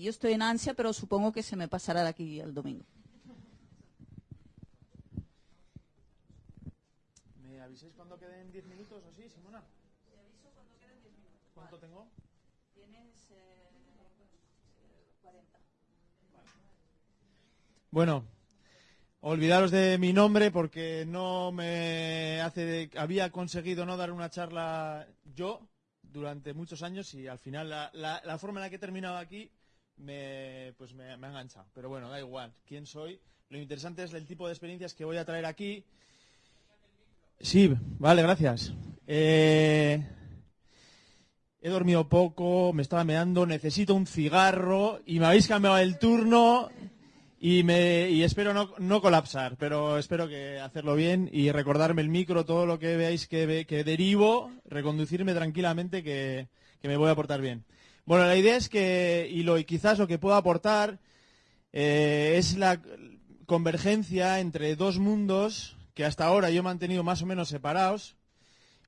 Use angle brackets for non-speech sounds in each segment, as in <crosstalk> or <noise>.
yo estoy en ansia, pero supongo que se me pasará de aquí al domingo. ¿Me aviséis cuando queden 10 minutos o así, Simona? Te aviso cuando queden 10 minutos. ¿Cuánto tengo? Tienes 40. Bueno, olvidaros de mi nombre porque no me hace había conseguido no dar una charla yo durante muchos años y al final la, la- la forma en la que he terminado aquí me, pues me, me ha enganchado. Pero bueno, da igual. ¿Quién soy? Lo interesante es el tipo de experiencias que voy a traer aquí. Sí, vale, gracias. Eh, he dormido poco, me estaba meando, necesito un cigarro y me habéis cambiado el turno y, me, y espero no, no colapsar, pero espero que hacerlo bien y recordarme el micro, todo lo que veáis que, que derivo, reconducirme tranquilamente que, que me voy a portar bien. Bueno, la idea es que, y, lo, y quizás lo que puedo aportar, eh, es la convergencia entre dos mundos que hasta ahora yo he mantenido más o menos separados.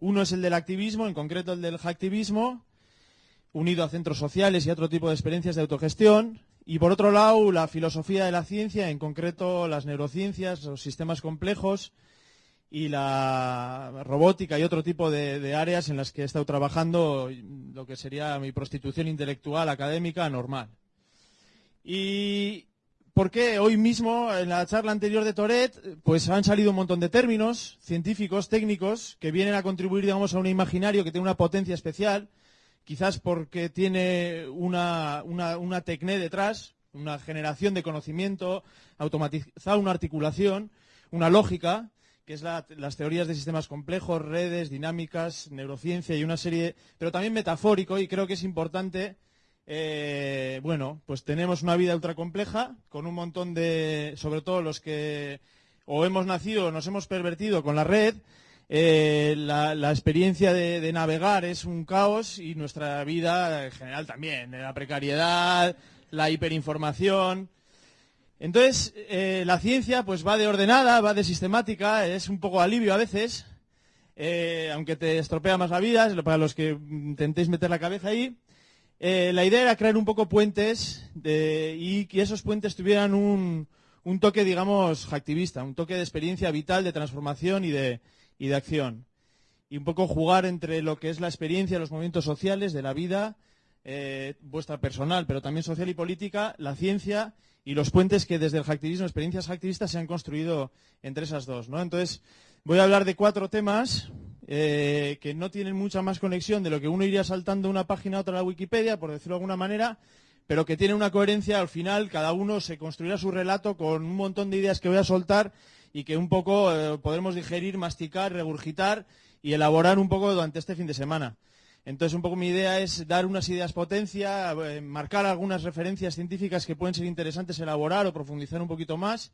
Uno es el del activismo, en concreto el del hacktivismo, unido a centros sociales y a otro tipo de experiencias de autogestión. Y por otro lado, la filosofía de la ciencia, en concreto las neurociencias, los sistemas complejos y la robótica y otro tipo de, áreas en las que he estado trabajando lo que sería mi prostitución intelectual, académica, normal. Y ¿por qué hoy mismo, en la charla anterior de Toret, pues han salido un montón de términos científicos, técnicos, que vienen a contribuir, digamos, a un imaginario que tiene una potencia especial, quizás porque tiene una, una, una tecné detrás, una generación de conocimiento, automatizada una articulación, una lógica, que es la- las teorías de sistemas complejos, redes, dinámicas, neurociencia y una serie, pero también metafórico, y creo que es importante, eh, bueno, pues tenemos una vida ultra compleja, con un montón de, sobre todo los que o hemos nacido o nos hemos pervertido con la red, eh, la, experiencia de, de navegar es un caos y nuestra vida en general también, la precariedad, la hiperinformación. Entonces, eh, la ciencia pues va de ordenada, va de sistemática, es un poco alivio a veces, eh, aunque te estropea más la vida, para los que intentéis meter la cabeza ahí. Eh, la idea era crear un poco puentes y que esos puentes tuvieran un, toque, digamos, activista, un toque de experiencia vital, de transformación y de, y de acción. Y un poco jugar entre lo que es la experiencia, los movimientos sociales de la vida, vuestra personal, pero también social y política, la ciencia y los puentes que desde el hacktivismo, experiencias hacktivistas, se han construido entre esas dos. ¿no? Entonces, voy a hablar de cuatro temas eh, que no tienen mucha más conexión de lo que uno iría saltando una página a otra a la Wikipedia, por decirlo de alguna manera, pero que tienen una coherencia. Al final, cada uno se construirá su relato con un montón de ideas que voy a soltar y que un poco eh, podremos digerir, masticar, regurgitar y elaborar un poco durante este fin de semana. Entonces, un poco mi idea es dar unas ideas potencia, eh, marcar algunas referencias científicas que pueden ser interesantes elaborar o profundizar un poquito más.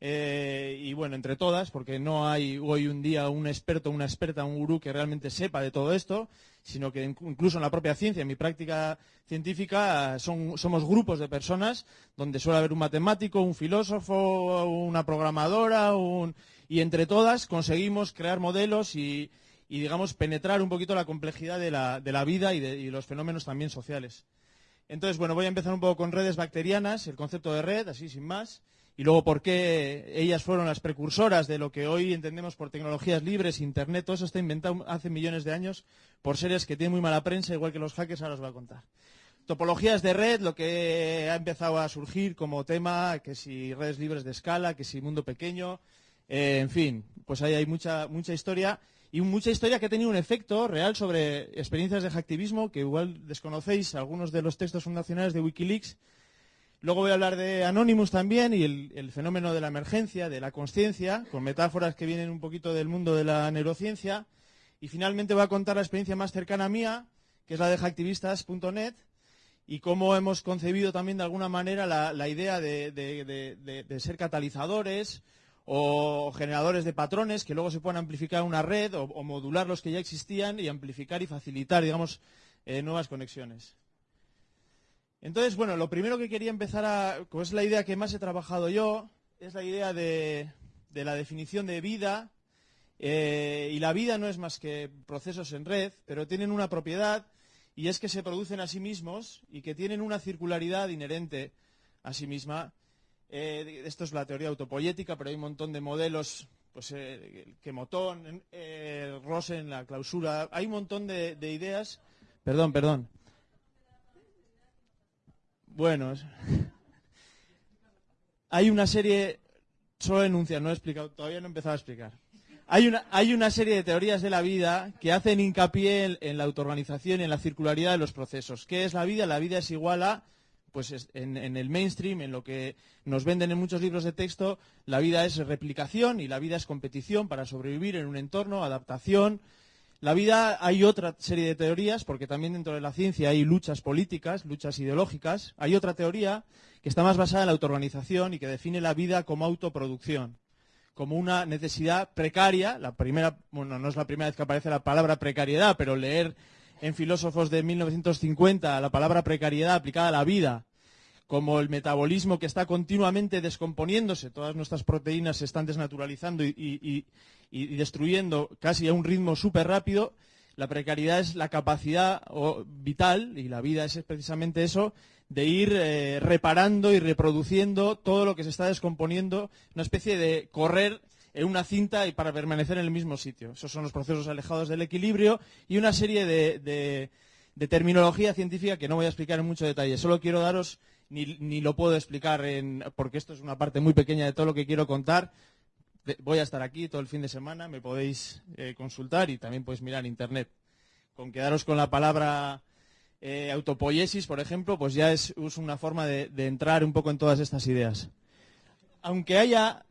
Eh, y bueno, entre todas, porque no hay hoy un día un experto, una experta, un gurú que realmente sepa de todo esto, sino que inc- incluso en la propia ciencia, en mi práctica científica, somos grupos de personas donde suele haber un matemático, un filósofo, una programadora, un- y entre todas conseguimos crear modelos y, y, digamos, penetrar un poquito la complejidad de la, de la vida y de los fenómenos también sociales. Entonces, bueno, voy a empezar un poco con redes bacterianas, el concepto de red, así sin más, y luego por qué ellas fueron las precursoras de lo que hoy entendemos por tecnologías libres, Internet, todo eso está inventado hace millones de años por seres que tienen muy mala prensa, igual que los hackers, ahora os voy a contar. Topologías de red, lo que ha empezado a surgir como tema, que si redes libres de escala, que si mundo pequeño, eh, en fin, pues ahí hay mucha, mucha historia y mucha historia que ha tenido un efecto real sobre experiencias de hacktivismo que igual desconocéis algunos de los textos fundacionales de Wikileaks. Luego voy a hablar de Anonymous también y el, fenómeno de la emergencia, de la conciencia, con metáforas que vienen un poquito del mundo de la neurociencia. Y finalmente voy a contar la experiencia más cercana mía, que es la de hacktivistas.net, y cómo hemos concebido también de alguna manera la, idea de, de- de- de- de ser catalizadores o generadores de patrones que luego se puedan amplificar una red o, modular los que ya existían y amplificar y facilitar, digamos, eh, nuevas conexiones. Entonces, bueno, lo primero que quería empezar a, es la idea que más he trabajado yo, es la idea de, de la definición de vida. eh, y la vida no es más que procesos en red, pero tienen una propiedad y es que se producen a sí mismos y que tienen una circularidad inherente a sí misma. Eh, esto es la teoría autopoyética, pero hay un montón de modelos, pues eh, Quemotón, eh, Rosen, la clausura, hay un montón de, de ideas. Perdón, perdón. Bueno, <laughs> hay una serie, solo enuncia, no he explicado, todavía no he empezado a explicar. Hay una, hay una serie de teorías de la vida que hacen hincapié en, en la autoorganización y en la circularidad de los procesos. ¿Qué es la vida? La vida es igual a, pues es- en, en el mainstream, en lo que nos venden en muchos libros de texto, la vida es replicación y la vida es competición para sobrevivir en un entorno, adaptación. La vida hay otra serie de teorías, porque también dentro de la ciencia hay luchas políticas, luchas ideológicas. Hay otra teoría que está más basada en la autoorganización y que define la vida como autoproducción como una necesidad precaria, la primera, bueno, no es la primera vez que aparece la palabra precariedad, pero leer en filósofos de 1950 la palabra precariedad aplicada a la vida, como el metabolismo que está continuamente descomponiéndose, todas nuestras proteínas se están desnaturalizando y, destruyendo casi a un ritmo súper rápido, la precariedad es la capacidad vital, y la vida es precisamente eso, de ir eh, reparando y reproduciendo todo lo que se está descomponiendo, una especie de correr en una cinta y para permanecer en el mismo sitio. Esos son los procesos alejados del equilibrio y una serie de, terminología científica que no voy a explicar en mucho detalle. Solo quiero daros, ni, lo puedo explicar en- porque esto es una parte muy pequeña de todo lo que quiero contar. Voy a estar aquí todo el fin de semana, me podéis eh, consultar y también podéis mirar internet. Con quedaros con la palabra eh, autopoiesis, por ejemplo, pues ya es, una forma de entrar un poco en todas estas ideas. Aunque haya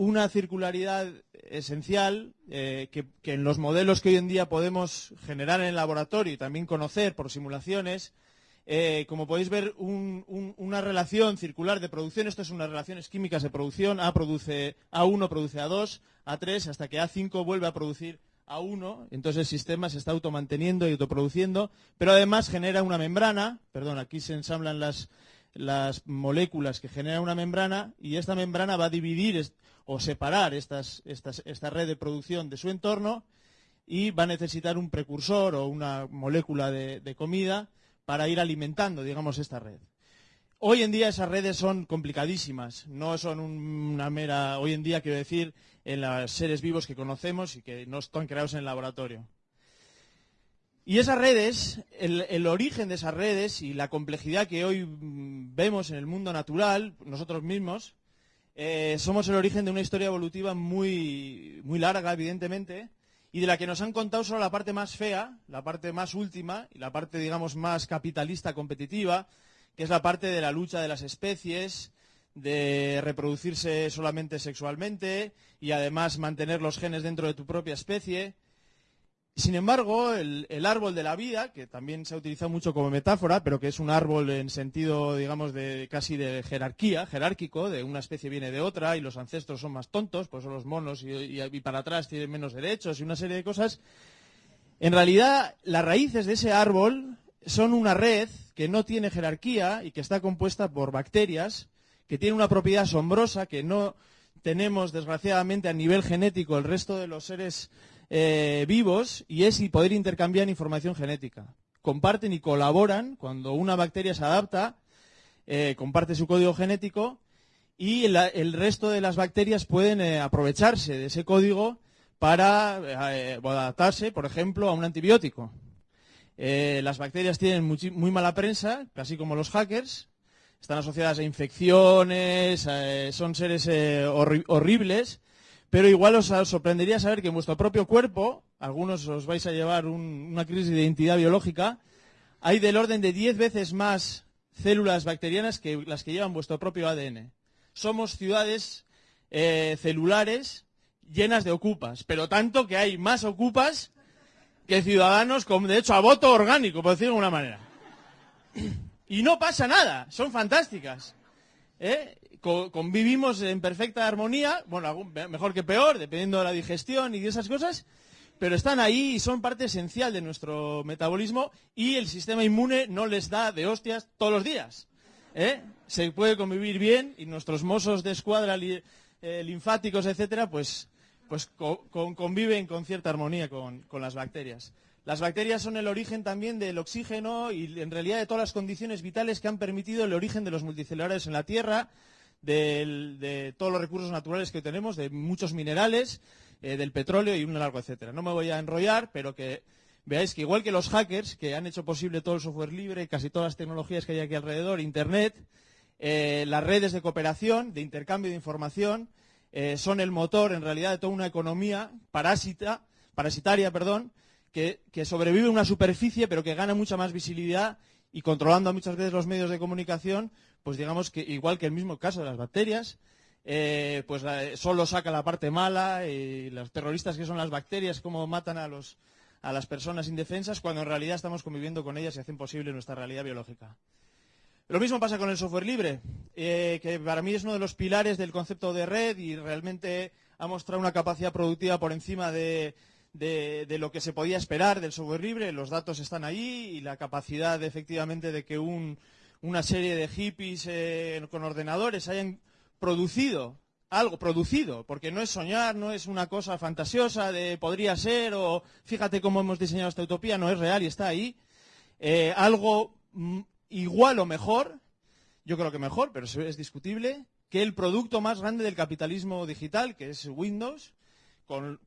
una circularidad esencial eh, que, en los modelos que hoy en día podemos generar en el laboratorio y también conocer por simulaciones, eh, como podéis ver, un- un- una relación circular de producción, esto es unas relaciones químicas de producción, A produce A1 produce A2, A3, hasta que A5 vuelve a producir A1, entonces el sistema se está automanteniendo y autoproduciendo, pero además genera una membrana, perdón, aquí se ensamblan las, las moléculas que generan una membrana y esta membrana va a dividir o separar esta red de producción de su entorno y va a necesitar un precursor o una molécula de, de comida para ir alimentando, digamos, esta red. Hoy en día esas redes son complicadísimas, no son un- una mera, hoy en día quiero decir, en los seres vivos que conocemos y que no están creados en el laboratorio. Y esas redes, el, origen de esas redes y la complejidad que hoy mm, vemos en el mundo natural, nosotros mismos, eh, somos el origen de una historia evolutiva muy, muy larga, evidentemente, y de la que nos han contado solo la parte más fea, la parte más última, y la parte, digamos, más capitalista, competitiva, que es la parte de la lucha de las especies, de reproducirse solamente sexualmente y además mantener los genes dentro de tu propia especie. Sin embargo, el, árbol de la vida, que también se ha utilizado mucho como metáfora, pero que es un árbol en sentido, digamos, de casi de jerarquía, jerárquico, de una especie viene de otra y los ancestros son más tontos, pues son los monos y- y para atrás tienen menos derechos y una serie de cosas. En realidad, las raíces de ese árbol son una red que no tiene jerarquía y que está compuesta por bacterias, que tiene una propiedad asombrosa que no tenemos, desgraciadamente, a nivel genético el resto de los seres eh, vivos, y es poder intercambiar información genética. Comparten y colaboran cuando una bacteria se adapta, eh, comparte su código genético y el resto de las bacterias pueden eh, aprovecharse de ese código para adaptarse, por ejemplo, a un antibiótico. Las bacterias tienen muy mala prensa, casi como los hackers. Están asociadas a infecciones, son seres horri- horribles, pero igual os sorprendería saber que en vuestro propio cuerpo, algunos os vais a llevar un- una crisis de identidad biológica, hay del orden de 10 veces más células bacterianas que las que llevan vuestro propio ADN. Somos ciudades eh, celulares llenas de ocupas, pero tanto que hay más ocupas que ciudadanos con derecho a voto orgánico, por decirlo de alguna manera. Y no pasa nada, son fantásticas. ¿eh? Co- convivimos en perfecta armonía, bueno, mejor que peor, dependiendo de la digestión y de esas cosas, pero están ahí y son parte esencial de nuestro metabolismo y el sistema inmune no les da de hostias todos los días. ¿eh? Se puede convivir bien y nuestros mozos de escuadra eh, linfáticos, etcétera, pues, pues co- con- conviven con cierta armonía con las bacterias. Las bacterias son el origen también del oxígeno y en realidad de todas las condiciones vitales que han permitido el origen de los multicelulares en la Tierra, de todos los recursos naturales que tenemos, de muchos minerales, eh, del petróleo y un largo etcétera. No me voy a enrollar, pero que veáis que igual que los hackers que han hecho posible todo el software libre, casi todas las tecnologías que hay aquí alrededor, Internet, eh, las redes de cooperación, de intercambio de información, eh, son el motor en realidad de toda una economía parásita, parasitaria, perdón, que, sobrevive en una superficie pero que gana mucha más visibilidad y controlando muchas veces los medios de comunicación, pues digamos que igual que el mismo caso de las bacterias, eh, pues solo saca la parte mala y los terroristas que son las bacterias, cómo matan a, los, a las personas indefensas, cuando en realidad estamos conviviendo con ellas y hacen posible nuestra realidad biológica. Lo mismo pasa con el software libre, eh, que para mí es uno de los pilares del concepto de red y realmente ha mostrado una capacidad productiva por encima de, lo que se podía esperar del software libre. Los datos están ahí y la capacidad efectivamente de que una serie de hippies eh, con ordenadores hayan producido algo producido, porque no es soñar, no es una cosa fantasiosa de podría ser o fíjate cómo hemos diseñado esta utopía, no es real y está ahí. Eh, algo mm, igual o mejor, yo creo que mejor, pero es discutible, que el producto más grande del capitalismo digital, que es Windows. Con,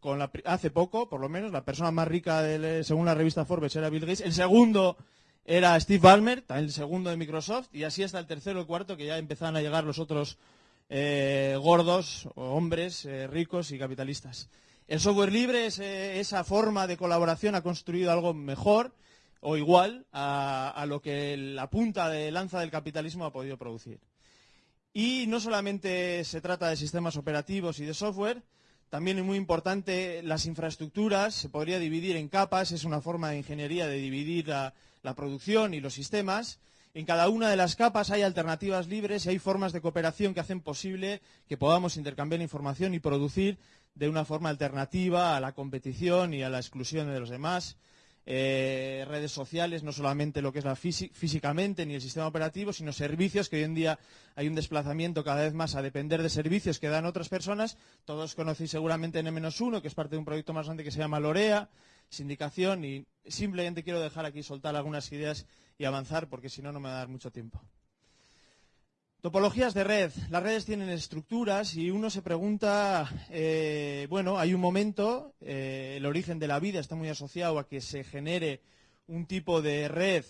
hace poco, por lo menos, la persona más rica, según la revista Forbes, era Bill Gates. El segundo era Steve Ballmer, el segundo de Microsoft, y así hasta el tercero y cuarto, que ya empezaban a llegar los otros eh, gordos, hombres eh, ricos y capitalistas. El software libre, eh, esa forma de colaboración ha construido algo mejor o igual a, lo que la punta de lanza del capitalismo ha podido producir. Y no solamente se trata de sistemas operativos y de software, también es muy importante las infraestructuras, se podría dividir en capas, es una forma de ingeniería de dividir la, la producción y los sistemas. En cada una de las capas hay alternativas libres y hay formas de cooperación que hacen posible que podamos intercambiar información y producir de una forma alternativa a la competición y a la exclusión de los demás. Eh, redes sociales, no solamente lo que es la físicamente ni el sistema operativo, sino servicios, que hoy en día hay un desplazamiento cada vez más a depender de servicios que dan otras personas. Todos conocéis seguramente N-1, que es parte de un proyecto más grande que se llama Lorea, sindicación, y simplemente quiero dejar aquí soltar algunas ideas y avanzar, porque si no, no me va a dar mucho tiempo. Topologías de red. Las redes tienen estructuras y uno se pregunta, eh, bueno, hay un momento, eh, el origen de la vida está muy asociado a que se genere un tipo de red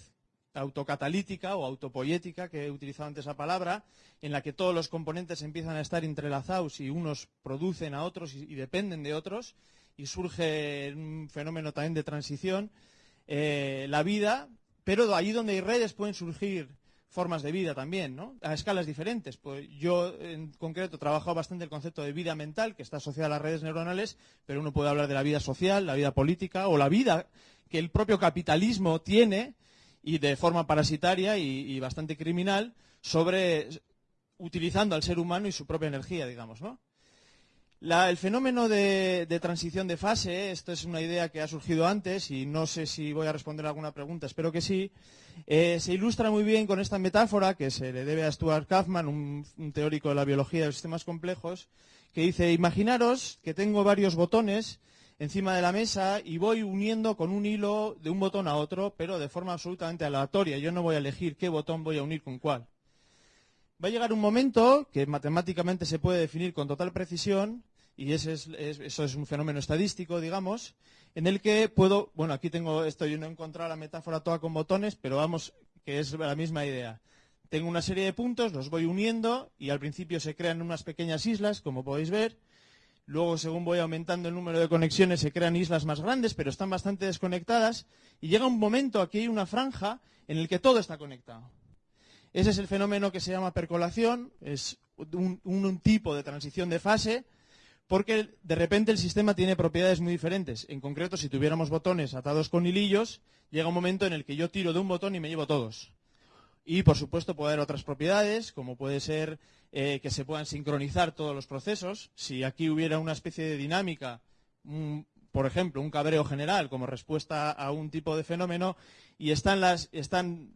autocatalítica o autopoyética, que he utilizado antes la palabra, en la que todos los componentes empiezan a estar entrelazados y unos producen a otros y, dependen de otros, y surge un fenómeno también de transición. Eh, la vida, pero allí donde hay redes pueden surgir formas de vida también, ¿no? A escalas diferentes. Pues yo, en concreto, he trabajado bastante el concepto de vida mental, que está asociado a las redes neuronales, pero uno puede hablar de la vida social, la vida política o la vida que el propio capitalismo tiene y de forma parasitaria y, bastante criminal sobre utilizando al ser humano y su propia energía, digamos, ¿no? El fenómeno de, transición de fase, esto es una idea que ha surgido antes y no sé si voy a responder alguna pregunta, espero que sí, eh, se ilustra muy bien con esta metáfora que se le debe a Stuart Kaufman, un, teórico de la biología de los sistemas complejos, que dice, imaginaros que tengo varios botones encima de la mesa y voy uniendo con un hilo de un botón a otro, pero de forma absolutamente aleatoria. Yo no voy a elegir qué botón voy a unir con cuál. Va a llegar un momento que matemáticamente se puede definir con total precisión y ese es, eso es un fenómeno estadístico, digamos, en el que puedo, bueno, aquí tengo esto, yo no he encontrado la metáfora toda con botones, pero vamos, que es la misma idea. Tengo una serie de puntos, los voy uniendo y al principio se crean unas pequeñas islas, como podéis ver. Luego, según voy aumentando el número de conexiones, se crean islas más grandes, pero están bastante desconectadas. Y llega un momento, aquí hay una franja, en el que todo está conectado. Ese es el fenómeno que se llama percolación, es un tipo de transición de fase porque de repente el sistema tiene propiedades muy diferentes. En concreto, si tuviéramos botones atados con hilillos, llega un momento en el que yo tiro de un botón y me llevo todos. Y, por supuesto, puede haber otras propiedades, como puede ser eh, que se puedan sincronizar todos los procesos. Si aquí hubiera una especie de dinámica, por ejemplo, un cabreo general como respuesta a un tipo de fenómeno, y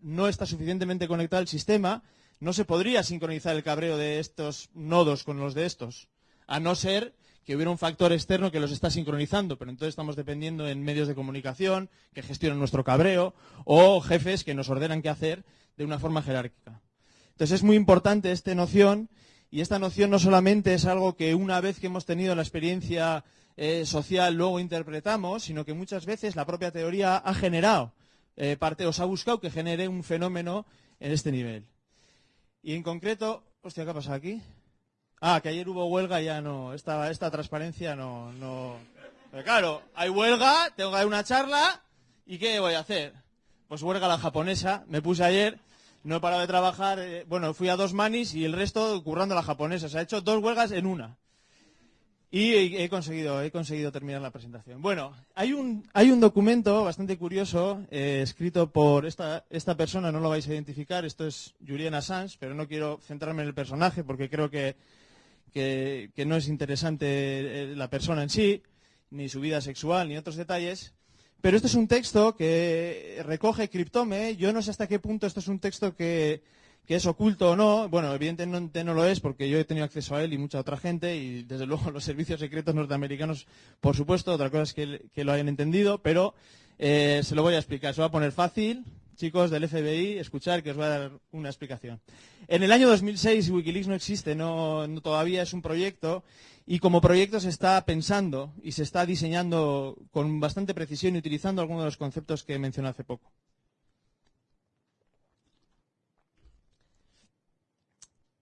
no está suficientemente conectado el sistema, no se podría sincronizar el cabreo de estos nodos con los de estos a no ser que hubiera un factor externo que los está sincronizando, pero entonces estamos dependiendo en medios de comunicación que gestionan nuestro cabreo o jefes que nos ordenan qué hacer de una forma jerárquica. Entonces es muy importante esta noción y esta noción no solamente es algo que una vez que hemos tenido la experiencia eh, social luego interpretamos, sino que muchas veces la propia teoría ha generado eh, parte, os ha buscado que genere un fenómeno en este nivel. Y en concreto, hostia, ¿qué ha pasado aquí? Ah, que ayer hubo huelga, ya no, esta, esta transparencia no, no. Claro, hay huelga, tengo que dar una charla, ¿y qué voy a hacer? Pues huelga la japonesa, me puse ayer, no he parado de trabajar, eh, bueno, fui a dos manis y el resto currando la japonesa, se ha hecho dos huelgas en una. Y he conseguido, he conseguido terminar la presentación. Bueno, hay un, hay un documento bastante curioso eh, escrito por esta, esta persona, no lo vais a identificar, esto es Julian Assange, pero no quiero centrarme en el personaje porque creo que, que, no es interesante eh, la persona en sí, ni su vida sexual, ni otros detalles. Pero este es un texto que recoge Cryptome. Yo no sé hasta qué punto esto es un texto que, que es oculto o no, bueno, evidentemente no lo es porque yo he tenido acceso a él y mucha otra gente y desde <laughs> luego los servicios secretos norteamericanos, por supuesto, otra cosa es que, lo hayan entendido, pero eh, se lo voy a explicar, se va a poner fácil, chicos del FBI, escuchar que os voy a dar una explicación. En el año 2006 Wikileaks no existe, no, todavía es un proyecto y como proyecto se está pensando y se está diseñando con bastante precisión y utilizando algunos de los conceptos que mencioné hace poco.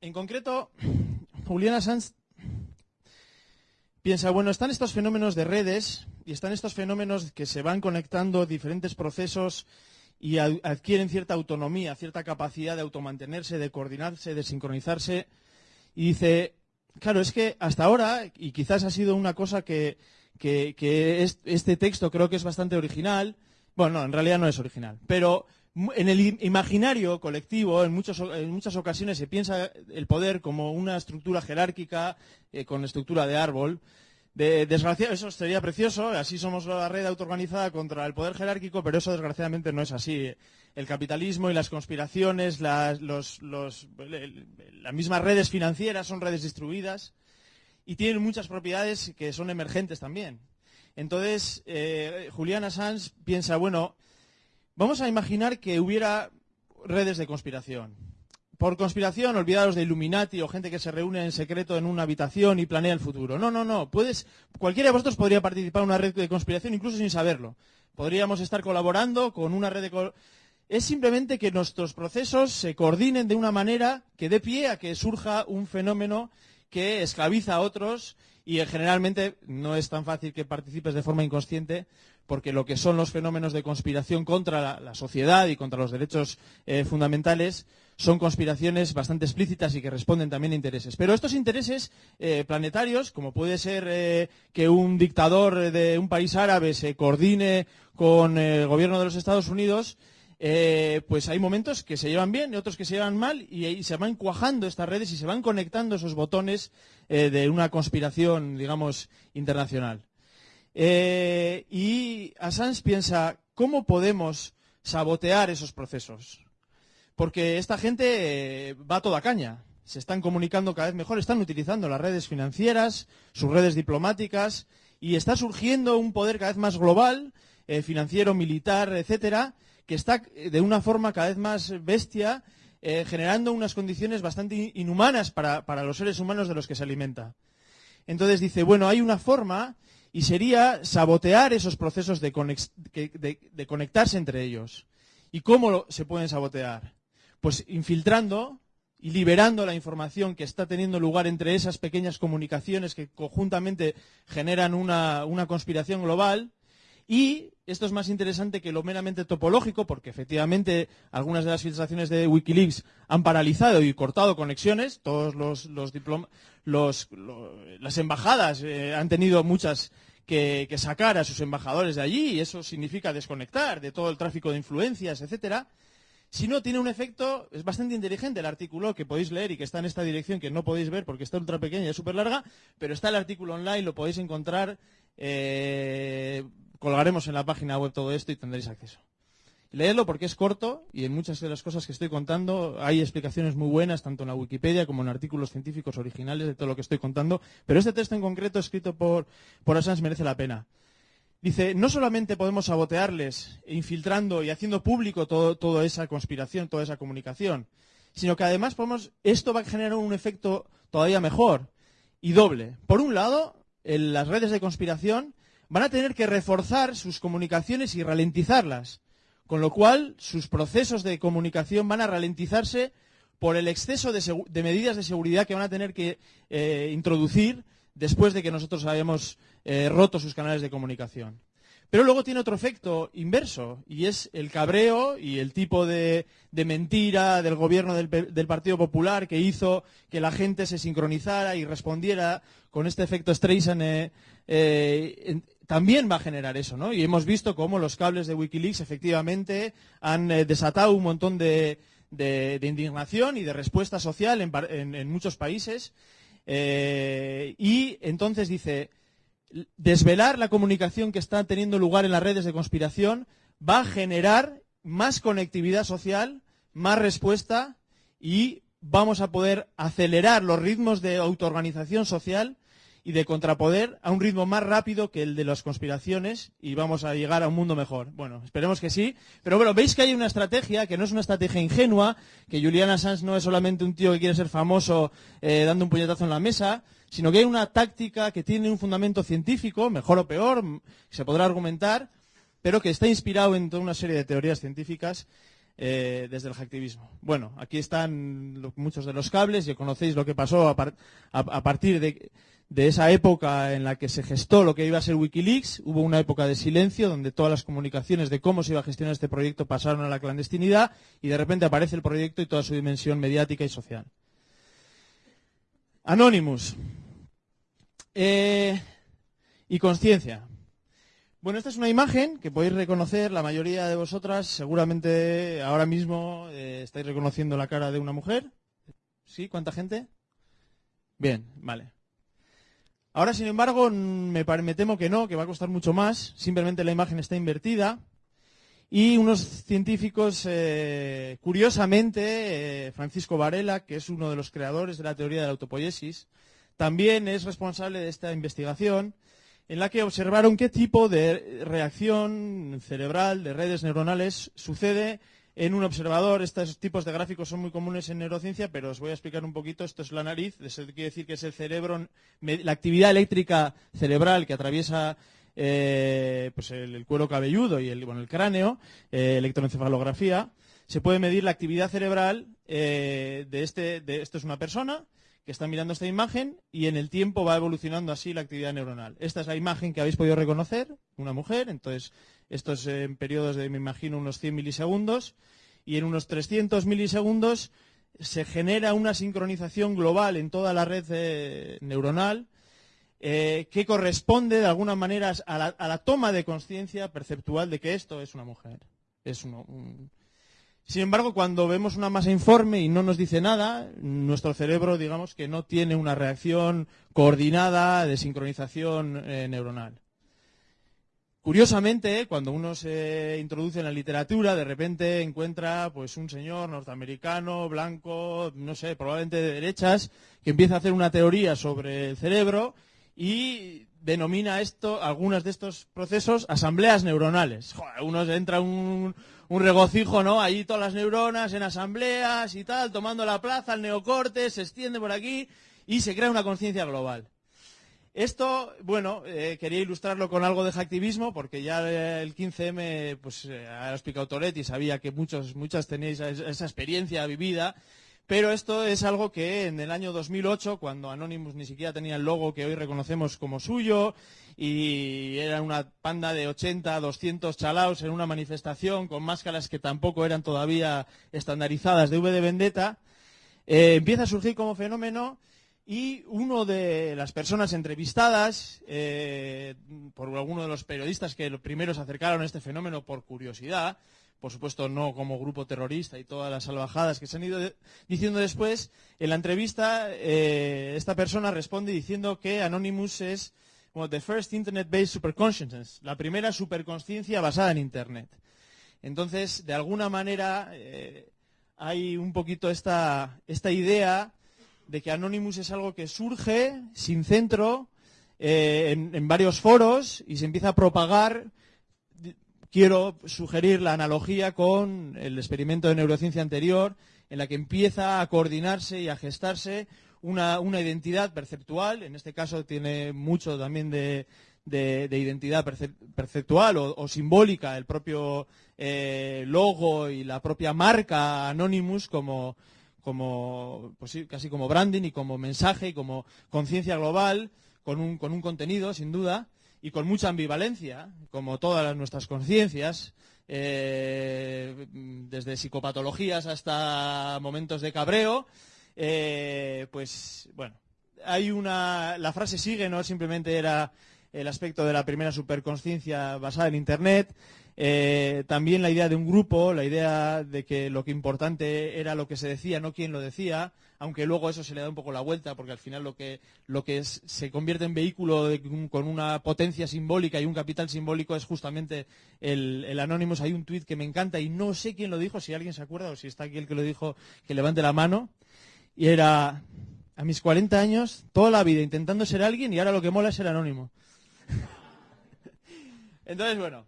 En concreto, Juliana Sanz piensa, bueno, están estos fenómenos de redes y están estos fenómenos que se van conectando diferentes procesos y adquieren cierta autonomía, cierta capacidad de automantenerse, de coordinarse, de sincronizarse. Y dice, claro, es que hasta ahora, y quizás ha sido una cosa que, este texto creo que es bastante original, bueno, no, en realidad no es original, pero en el imaginario colectivo, en, muchas ocasiones se piensa el poder como una estructura jerárquica eh, con estructura de árbol. De, eso sería precioso, así somos la red autoorganizada contra el poder jerárquico, pero eso desgraciadamente no es así. El capitalismo y las conspiraciones, las, mismas redes financieras son redes distribuidas y tienen muchas propiedades que son emergentes también. Entonces, eh, Juliana Sanz piensa, bueno, Vamos a imaginar que hubiera redes de conspiración. Por conspiración, olvidados de Illuminati o gente que se reúne en secreto en una habitación y planea el futuro. No, no, no. Puedes, cualquiera de vosotros podría participar en una red de conspiración incluso sin saberlo. Podríamos estar colaborando con una red de... Es simplemente que nuestros procesos se coordinen de una manera que dé pie a que surja un fenómeno que esclaviza a otros y generalmente no es tan fácil que participes de forma inconsciente porque lo que son los fenómenos de conspiración contra la, sociedad y contra los derechos eh, fundamentales son conspiraciones bastante explícitas y que responden también a intereses. Pero estos intereses eh, planetarios, como puede ser eh, que un dictador de un país árabe se coordine con el gobierno de los Estados Unidos, pues hay momentos que se llevan bien y otros que se llevan mal y, y, se van cuajando estas redes y se van conectando esos botones de una conspiración, digamos, internacional. Eh, y Assange piensa, ¿cómo podemos sabotear esos procesos? Porque esta gente eh, va a toda caña. Se están comunicando cada vez mejor, están utilizando las redes financieras, sus redes diplomáticas, y está surgiendo un poder cada vez más global, eh, financiero, militar, etcétera, que está de una forma cada vez más bestia, generando unas condiciones bastante inhumanas para los seres humanos de los que se alimenta. Entonces dice, bueno, hay una forma y sería sabotear esos procesos de, conectarse entre ellos. ¿Y cómo se pueden sabotear? Pues infiltrando y liberando la información que está teniendo lugar entre esas pequeñas comunicaciones que conjuntamente generan una, una conspiración global y esto es más interesante que lo meramente topológico, porque efectivamente algunas de las filtraciones de Wikileaks han paralizado y cortado conexiones. Todos los, las embajadas eh, han tenido muchas que, sacar a sus embajadores de allí, y eso significa desconectar de todo el tráfico de influencias, etcétera. Si no, tiene un efecto, es bastante inteligente el artículo que podéis leer y que está en esta dirección, que no podéis ver porque está ultra pequeña y es súper larga, pero está el artículo online, lo podéis encontrar. Eh, colgaremos en la página web todo esto y tendréis acceso. Leedlo porque es corto y en muchas de las cosas que estoy contando hay explicaciones muy buenas, tanto en la Wikipedia como en artículos científicos originales de todo lo que estoy contando. Pero este texto en concreto, escrito por, por Assange, merece la pena. Dice, no solamente podemos sabotearles, infiltrando y haciendo público toda esa conspiración, toda esa comunicación, sino que además podemos, esto va a generar un efecto todavía mejor y doble. Por un lado, las redes de conspiración van a tener que reforzar sus comunicaciones y ralentizarlas. Con lo cual, sus procesos de comunicación van a ralentizarse por el exceso de, medidas de seguridad que van a tener que eh, introducir después de que nosotros hayamos eh, roto sus canales de comunicación. Pero luego tiene otro efecto inverso, y es el cabreo y el tipo de, mentira del gobierno del, Partido Popular que hizo que la gente se sincronizara y respondiera con este efecto Streisand eh, también va a generar eso, ¿no? Y hemos visto cómo los cables de Wikileaks efectivamente han eh, desatado un montón de, indignación y de respuesta social en, muchos países. Eh, y entonces dice, desvelar la comunicación que está teniendo lugar en las redes de conspiración va a generar más conectividad social, más respuesta y vamos a poder acelerar los ritmos de autoorganización social y de contrapoder a un ritmo más rápido que el de las conspiraciones y vamos a llegar a un mundo mejor. Bueno, esperemos que sí. Pero bueno, veis que hay una estrategia que no es una estrategia ingenua, que Julian Assange no es solamente un tío que quiere ser famoso eh, dando un puñetazo en la mesa, sino que hay una táctica que tiene un fundamento científico, mejor o peor, se podrá argumentar, pero que está inspirado en toda una serie de teorías científicas eh, desde el hacktivismo. Bueno, aquí están muchos de los cables, y conocéis lo que pasó a partir de de esa época en la que se gestó lo que iba a ser Wikileaks. Hubo una época de silencio donde todas las comunicaciones de cómo se iba a gestionar este proyecto pasaron a la clandestinidad y de repente aparece el proyecto y toda su dimensión mediática y social. Anonymous. Eh, y conciencia. Bueno, esta es una imagen que podéis reconocer, la mayoría de vosotras seguramente ahora mismo eh, estáis reconociendo la cara de una mujer. ¿Sí? ¿Cuánta gente? Bien, vale. Ahora, sin embargo, me, temo que no, que va a costar mucho más. Simplemente la imagen está invertida. Y unos científicos, eh, curiosamente, eh, Francisco Varela, que es uno de los creadores de la teoría de la autopoiesis, también es responsable de esta investigación en la que observaron qué tipo de reacción cerebral de redes neuronales sucede en un observador. Estos tipos de gráficos son muy comunes en neurociencia, pero os voy a explicar un poquito. Esto es la nariz, eso quiere decir que es el cerebro, la actividad eléctrica cerebral que atraviesa eh, pues el, cuero cabelludo y el, cráneo, eh, electroencefalografía. Se puede medir la actividad cerebral eh, de este, de, esto es una persona, que está mirando esta imagen y en el tiempo va evolucionando así la actividad neuronal. Esta es la imagen que habéis podido reconocer, una mujer, entonces esto es en periodos de, me imagino, unos 100 milisegundos y en unos 300 milisegundos se genera una sincronización global en toda la red eh, neuronal eh, que corresponde de alguna manera a la, toma de conciencia perceptual de que esto es una mujer. Es sin embargo, cuando vemos una masa informe y no nos dice nada, nuestro cerebro, digamos que no tiene una reacción coordinada de sincronización eh, neuronal. Curiosamente, cuando uno se introduce en la literatura, de repente encuentra pues un señor norteamericano, blanco, no sé, probablemente de derechas, que empieza a hacer una teoría sobre el cerebro y denomina esto, algunos de estos procesos, asambleas neuronales. uno entra un, un regocijo, ¿no? Ahí todas las neuronas en asambleas y tal, tomando la plaza, el neocorte, se extiende por aquí y se crea una conciencia global. Esto, bueno, eh, quería ilustrarlo con algo de activismo, porque ya el 15M, pues, eh, ha explicado Toretti, sabía que muchos, muchas tenéis esa experiencia vivida, pero esto es algo que en el año 2008, cuando Anonymous ni siquiera tenía el logo que hoy reconocemos como suyo, y era una panda de 80, 200 chalaos en una manifestación con máscaras que tampoco eran todavía estandarizadas de V de Vendetta, eh, empieza a surgir como fenómeno y uno de las personas entrevistadas eh, por alguno de los periodistas que primero se acercaron a este fenómeno por curiosidad, por supuesto no como grupo terrorista y todas las salvajadas que se han ido diciendo después, en la entrevista eh, esta persona responde diciendo que Anonymous es como the first internet-based superconsciousness, la primera superconsciencia basada en Internet. Entonces, de alguna manera, eh, hay un poquito esta, esta idea de que Anonymous es algo que surge sin centro eh, en, varios foros y se empieza a propagar. Quiero sugerir la analogía con el experimento de neurociencia anterior, en la que empieza a coordinarse y a gestarse una, identidad perceptual. En este caso tiene mucho también de, identidad perceptual o, simbólica, el propio eh, logo y la propia marca Anonymous como, como pues casi como branding y como mensaje y como conciencia global con un, con un contenido, sin duda, y con mucha ambivalencia, como todas nuestras conciencias, eh, desde psicopatologías hasta momentos de cabreo, eh, pues bueno, hay una, la frase sigue, no simplemente era el aspecto de la primera superconsciencia basada en Internet, eh, también la idea de un grupo, la idea de que lo que importante era lo que se decía, no quién lo decía, aunque luego eso se le da un poco la vuelta, porque al final lo que, lo que se convierte en vehículo con una potencia simbólica y un capital simbólico es justamente el, el. Hay un tuit que me encanta y no sé quién lo dijo, si alguien se acuerda o si está aquí el que lo dijo, que levante la mano. Y era, a mis 40 años, toda la vida intentando ser alguien y ahora lo que mola es ser anónimo. <laughs> Entonces, bueno,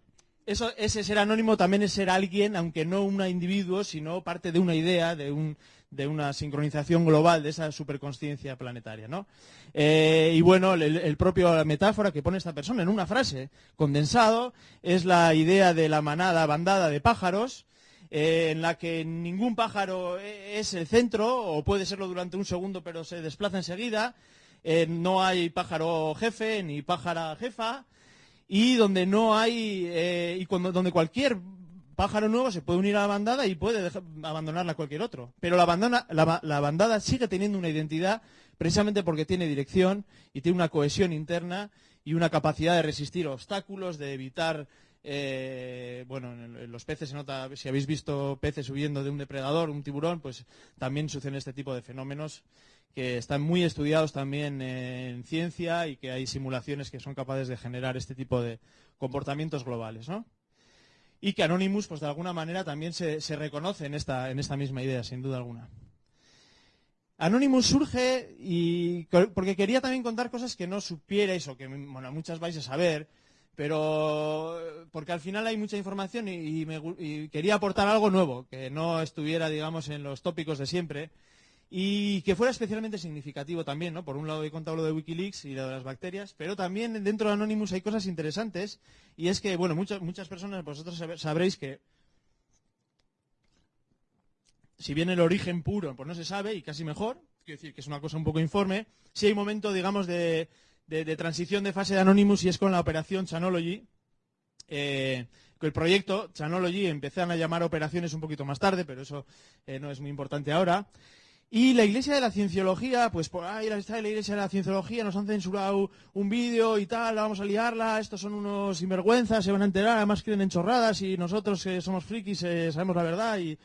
eso, ese ser anónimo también es ser alguien, aunque no un individuo, sino parte de una idea, de, un, de una sincronización global de esa superconsciencia planetaria. ¿no? Eh, y bueno, el, el, propio metáfora que pone esta persona en una frase condensado es la idea de la manada, bandada de pájaros, eh, en la que ningún pájaro es el centro, o puede serlo durante un segundo, pero se desplaza enseguida. Eh, no hay pájaro jefe ni pájara jefa y donde no hay eh, y cuando, donde cualquier pájaro nuevo se puede unir a la bandada y puede abandonarla a cualquier otro. Pero la, bandana, la, bandada sigue teniendo una identidad precisamente porque tiene dirección y tiene una cohesión interna y una capacidad de resistir obstáculos, de evitar eh, bueno, en, los peces se nota, si habéis visto peces huyendo de un depredador, un tiburón, pues también suceden este tipo de fenómenos que están muy estudiados también en ciencia y que hay simulaciones que son capaces de generar este tipo de comportamientos globales, ¿no? Y que Anonymous, pues de alguna manera también se, reconoce en esta, en esta misma idea, sin duda alguna. Anonymous surge y porque quería también contar cosas que no supierais o que bueno, muchas vais a saber, pero porque al final hay mucha información y, y, quería aportar algo nuevo, que no estuviera, digamos, en los tópicos de siempre y que fuera especialmente significativo también, ¿no? Por un lado he contado lo de Wikileaks y lo de las bacterias, pero también dentro de Anonymous hay cosas interesantes y es que, bueno, muchas, personas, vosotros sabréis que si bien el origen puro pues no se sabe y casi mejor, quiero decir que es una cosa un poco informe, si hay momento, digamos, de, de, transición de fase de Anonymous y es con la operación Chanology, eh, el proyecto Chanology empezaron a llamar operaciones un poquito más tarde, pero eso eh, no es muy importante ahora. Y la Iglesia de la Cienciología, pues por ahí está la Iglesia de la Cienciología, nos han censurado un vídeo y tal, vamos a liarla, estos son unos sinvergüenzas, se van a enterar, además creen en chorradas y nosotros que somos frikis eh, sabemos la verdad y,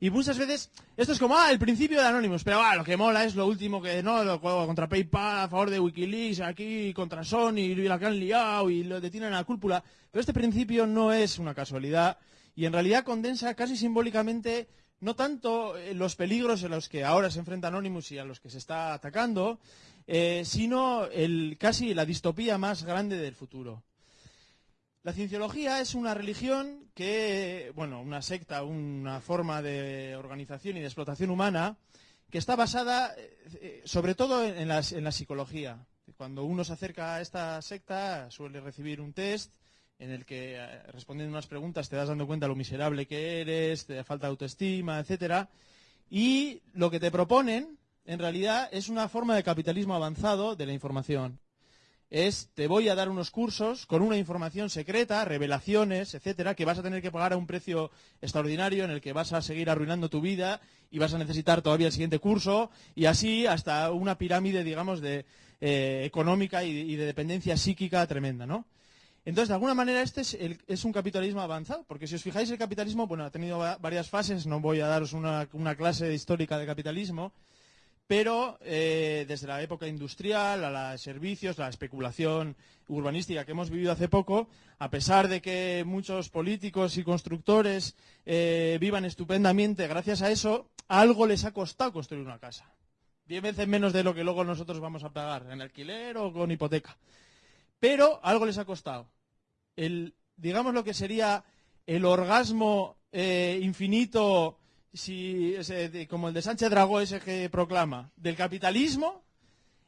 y muchas veces esto es como, ah, el principio de Anonymous, pero ah, lo que mola es lo último que, no, lo contra PayPal, a favor de Wikileaks, aquí contra Sony, y la que han liado y lo detienen a la cúpula. Pero este principio no es una casualidad y en realidad condensa casi simbólicamente no tanto eh, los peligros en los que ahora se enfrenta Anonymous y a los que se está atacando, eh, sino casi la distopía más grande del futuro. La cienciología es una religión que, bueno, una secta, una forma de organización y de explotación humana que está basada eh, sobre todo en la psicología. Cuando uno se acerca a esta secta suele recibir un test en el que eh, respondiendo unas preguntas te das dando cuenta de lo miserable que eres, te falta autoestima, etcétera. Y lo que te proponen, en realidad, es una forma de capitalismo avanzado de la información. Es, te voy a dar unos cursos con una información secreta, revelaciones, etcétera, que vas a tener que pagar a un precio extraordinario en el que vas a seguir arruinando tu vida y vas a necesitar todavía el siguiente curso y así hasta una pirámide, digamos, de, eh, económica y, y de dependencia psíquica tremenda, ¿no? Entonces, de alguna manera, este es, un capitalismo avanzado, porque si os fijáis, el capitalismo, bueno, ha tenido varias fases, no voy a daros una, clase histórica de capitalismo, pero eh, desde la época industrial a los servicios, la especulación urbanística que hemos vivido hace poco, a pesar de que muchos políticos y constructores eh, vivan estupendamente gracias a eso, algo les ha costado construir una casa. Diez veces menos de lo que luego nosotros vamos a pagar en alquiler o con hipoteca. Pero algo les ha costado. El, digamos lo que sería el orgasmo eh, infinito si, como el de Sánchez Dragó ese que proclama, del capitalismo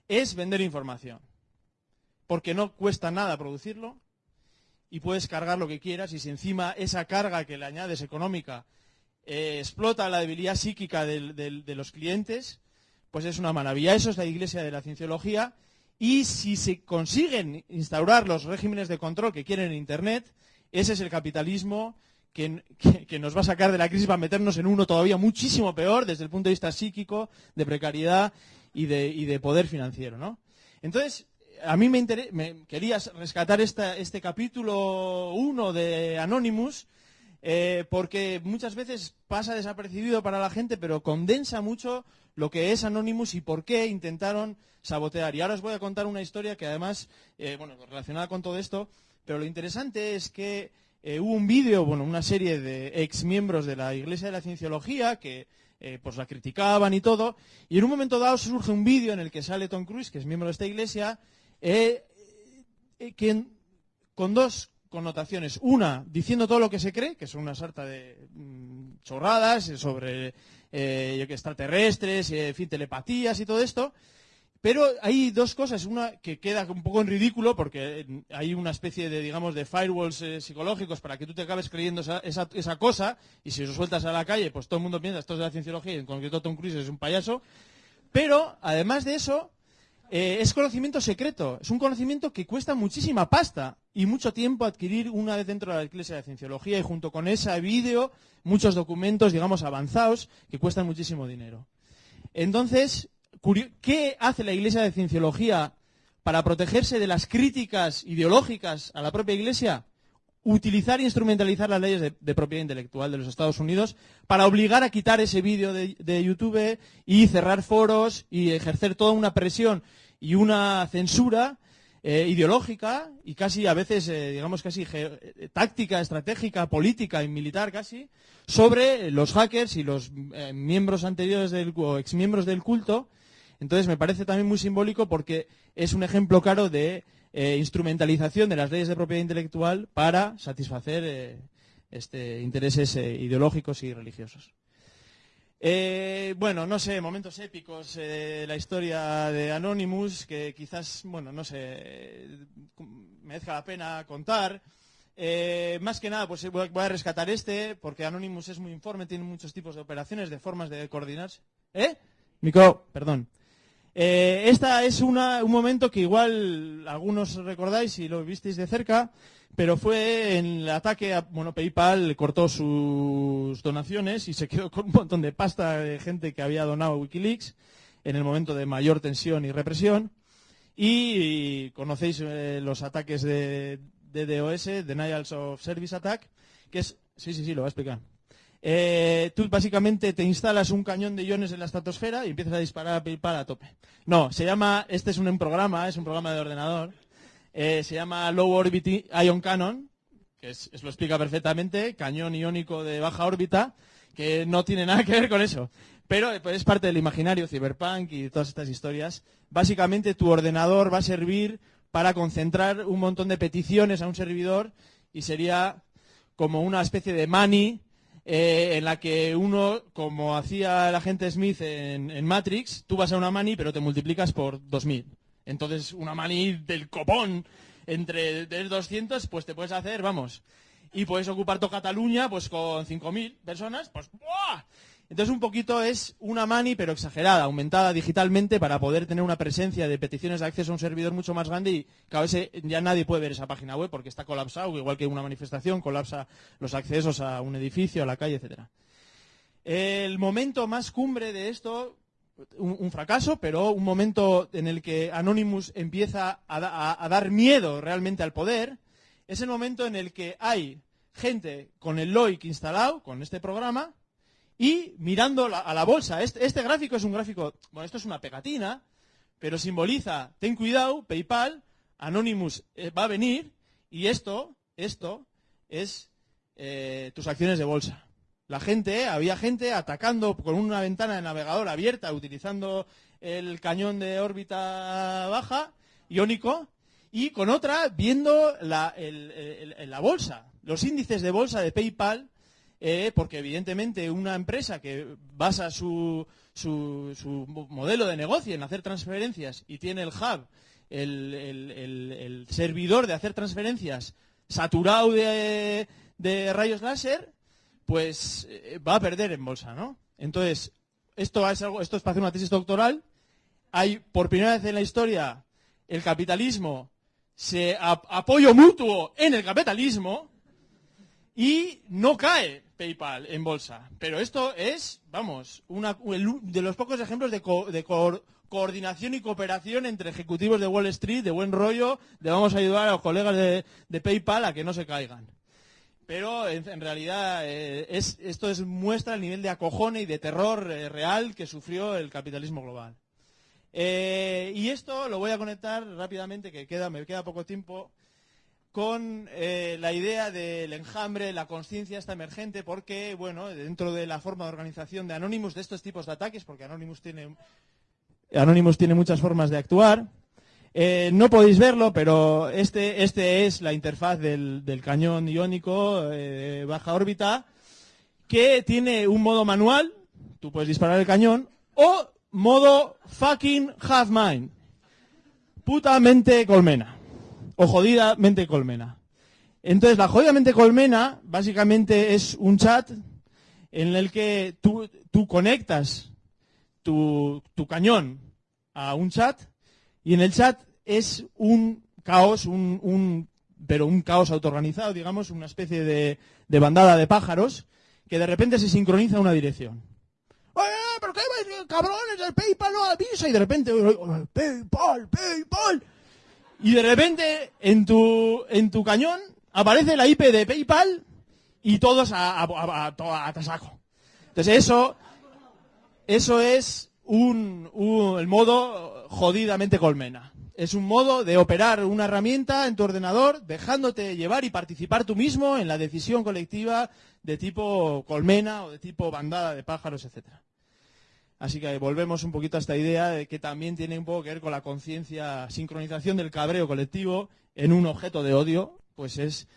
es vender información. Porque no cuesta nada producirlo y puedes cargar lo que quieras y si encima esa carga que le añades económica eh, explota la debilidad psíquica de los clientes, pues es una maravilla. Eso es la iglesia de la cienciología y si se consiguen instaurar los regímenes de control que quieren en Internet, ese es el capitalismo que, nos va a sacar de la crisis, va a meternos en uno todavía muchísimo peor desde el punto de vista psíquico, de precariedad y de, poder financiero. ¿no? Entonces, a mí me, me quería rescatar este capítulo 1 de Anonymous, eh, porque muchas veces pasa desapercibido para la gente, pero condensa mucho lo que es Anonymous y por qué intentaron sabotear. Y ahora os voy a contar una historia que además, eh, bueno, relacionada con todo esto, pero lo interesante es que eh, hubo un vídeo, bueno, una serie de ex miembros de la Iglesia de la Cienciología que eh, pues la criticaban y todo, y en un momento dado surge un vídeo en el que sale Tom Cruise, que es miembro de esta iglesia, eh, con dos connotaciones. Una, diciendo todo lo que se cree, que son una sarta de mm, chorradas sobre extraterrestres, en fin, telepatías y todo esto, pero hay dos cosas. Una que queda un poco en ridículo porque hay una especie de, digamos, de firewalls eh, psicológicos para que tú te acabes creyendo esa, cosa y si lo sueltas a la calle, pues todo el mundo piensa esto es de la cienciología y en concreto Tom Cruise es un payaso. Pero, además de eso, eh, es conocimiento secreto. Es un conocimiento que cuesta muchísima pasta y mucho tiempo adquirir una vez dentro de la Iglesia de Cienciología y junto con ese vídeo, muchos documentos, digamos, avanzados que cuestan muchísimo dinero. Entonces, ¿Qué hace la Iglesia de Cienciología para protegerse de las críticas ideológicas a la propia Iglesia? Utilizar e instrumentalizar las leyes de, propiedad intelectual de los Estados Unidos para obligar a quitar ese vídeo de, YouTube y cerrar foros y ejercer toda una presión y una censura eh, ideológica y casi a veces, eh, digamos, casi eh, táctica, estratégica, política y militar casi, sobre los hackers y los miembros anteriores o exmiembros del culto entonces me parece también muy simbólico porque es un ejemplo claro de eh, instrumentalización de las leyes de propiedad intelectual para satisfacer eh, este, intereses eh, ideológicos y religiosos. Bueno, no sé, momentos épicos de la historia de Anonymous que quizás, bueno, no sé, merezca la pena contar. más que nada, pues voy a rescatar este, porque Anonymous es muy informe, tiene muchos tipos de operaciones, de formas de coordinarse. ¿Eh? Micro, perdón. Eh, esta es un momento que igual algunos recordáis y lo visteis de cerca, pero fue en el ataque a bueno, PayPal cortó sus donaciones y se quedó con un montón de pasta de gente que había donado a Wikileaks en el momento de mayor tensión y represión. Y, conocéis eh, los ataques de, de DOS, Denials of Service Attack, que es... Sí, sí, sí, lo voy a explicar. Eh, tú básicamente te instalas un cañón de iones en la estratosfera y empiezas a disparar a PayPal a tope. No, se llama, este es un programa, es un programa de ordenador, eh, se llama Low Orbit Ion Cannon, que es, lo explica perfectamente, cañón iónico de baja órbita, que no tiene nada que ver con eso. Pero eh, pues, es parte del imaginario cyberpunk y todas estas historias. Básicamente tu ordenador va a servir para concentrar un montón de peticiones a un servidor y sería como una especie de money eh, en la que uno, como hacía el agente Smith en, Matrix, tú vas a una mani pero te multiplicas por 2000. Entonces, una mani del copón entre 200, pues te puedes hacer, vamos. Y puedes ocupar toda Cataluña pues con 5.000 personas, pues ¡buah! Entonces un poquito es una mani, pero exagerada, aumentada digitalmente para poder tener una presencia de peticiones de acceso a un servidor mucho más grande y cada vez ya nadie puede ver esa página web porque está colapsado, igual que una manifestación colapsa los accesos a un edificio, a la calle, etcétera. El momento más cumbre de esto, un, fracaso, pero un momento en el que Anonymous empieza a dar miedo realmente al poder, es el momento en el que hay gente con el LOIC instalado, con este programa, y mirando a la bolsa. Este, este gráfico es un gráfico, bueno, esto es una pegatina, pero simboliza, ten cuidado, PayPal, Anonymous eh, va a venir y esto, esto es eh, tus acciones de bolsa. La gente, había gente atacando con una ventana de navegador abierta, utilizando el cañón de órbita baja, iónico, y con otra viendo la, bolsa, los índices de bolsa de PayPal, eh, porque evidentemente una empresa que basa su, su- su mo- modelo de negocio en hacer transferencias y tiene el hub, el, servidor de hacer transferencias saturado de rayos láser, pues eh, va a perder en bolsa, ¿no? Entonces, esto es, algo, esto es para hacer una tesis doctoral. Hay, por primera vez en la historia, el capitalismo se ap- apoyo mutuo en el capitalismo y no cae PayPal en bolsa. Pero esto es, vamos, una, de los pocos ejemplos de, co- de coor- coordinación y cooperación entre ejecutivos de Wall Street, de buen rollo, de vamos a ayudar a los colegas de PayPal a que no se caigan. Pero en, realidad eh, es, esto es, muestra el nivel de acojone y de terror eh, real que sufrió el capitalismo global. Eh, y esto lo voy a conectar rápidamente, que queda, me queda poco tiempo, con la idea del enjambre, la conciencia esta emergente, porque, bueno, dentro de la forma de organización de Anonymous, de estos tipos de ataques, porque Anonymous tiene, Anonymous tiene muchas formas de actuar, eh, no podéis verlo, pero este, este es la interfaz del, del cañón iónico eh, de baja órbita, que tiene un modo manual, tú puedes disparar el cañón, o modo fucking half mine, putamente colmena, o jodidamente colmena. Entonces, la jodidamente colmena básicamente es un chat en el que tú, tú conectas tu, tu cañón a un chat y en el chat es un caos, un, un- pero un caos autoorganizado, digamos, una especie de, bandada de pájaros que de repente se sincroniza en una dirección. ¡Eh, pero qué cabrones! El PayPal no avisa y de repente ¡eh, PayPal, PayPal y de repente en tu en tu cañón aparece la IP de PayPal y todos a, a, tasaco. Entonces eso eso es un- el modo jodidamente colmena. Es un modo de operar una herramienta en tu ordenador, dejándote llevar y participar tú mismo en la decisión colectiva de tipo colmena o de tipo bandada de pájaros, etcétera. Así que volvemos un poquito a esta idea de que también tiene un poco que ver con la conciencia, sincronización del cabreo colectivo en un objeto de odio, pues es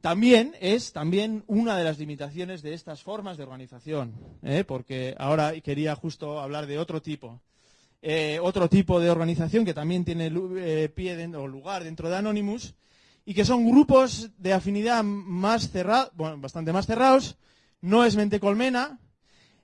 también es también una de las limitaciones de estas formas de organización, ¿eh? porque ahora quería justo hablar de otro tipo, Eh, otro tipo de organización que también tiene eh, pie den- o lugar dentro de Anonymous y que son grupos de afinidad más cerrados, bueno, bastante más cerrados, no es mente colmena,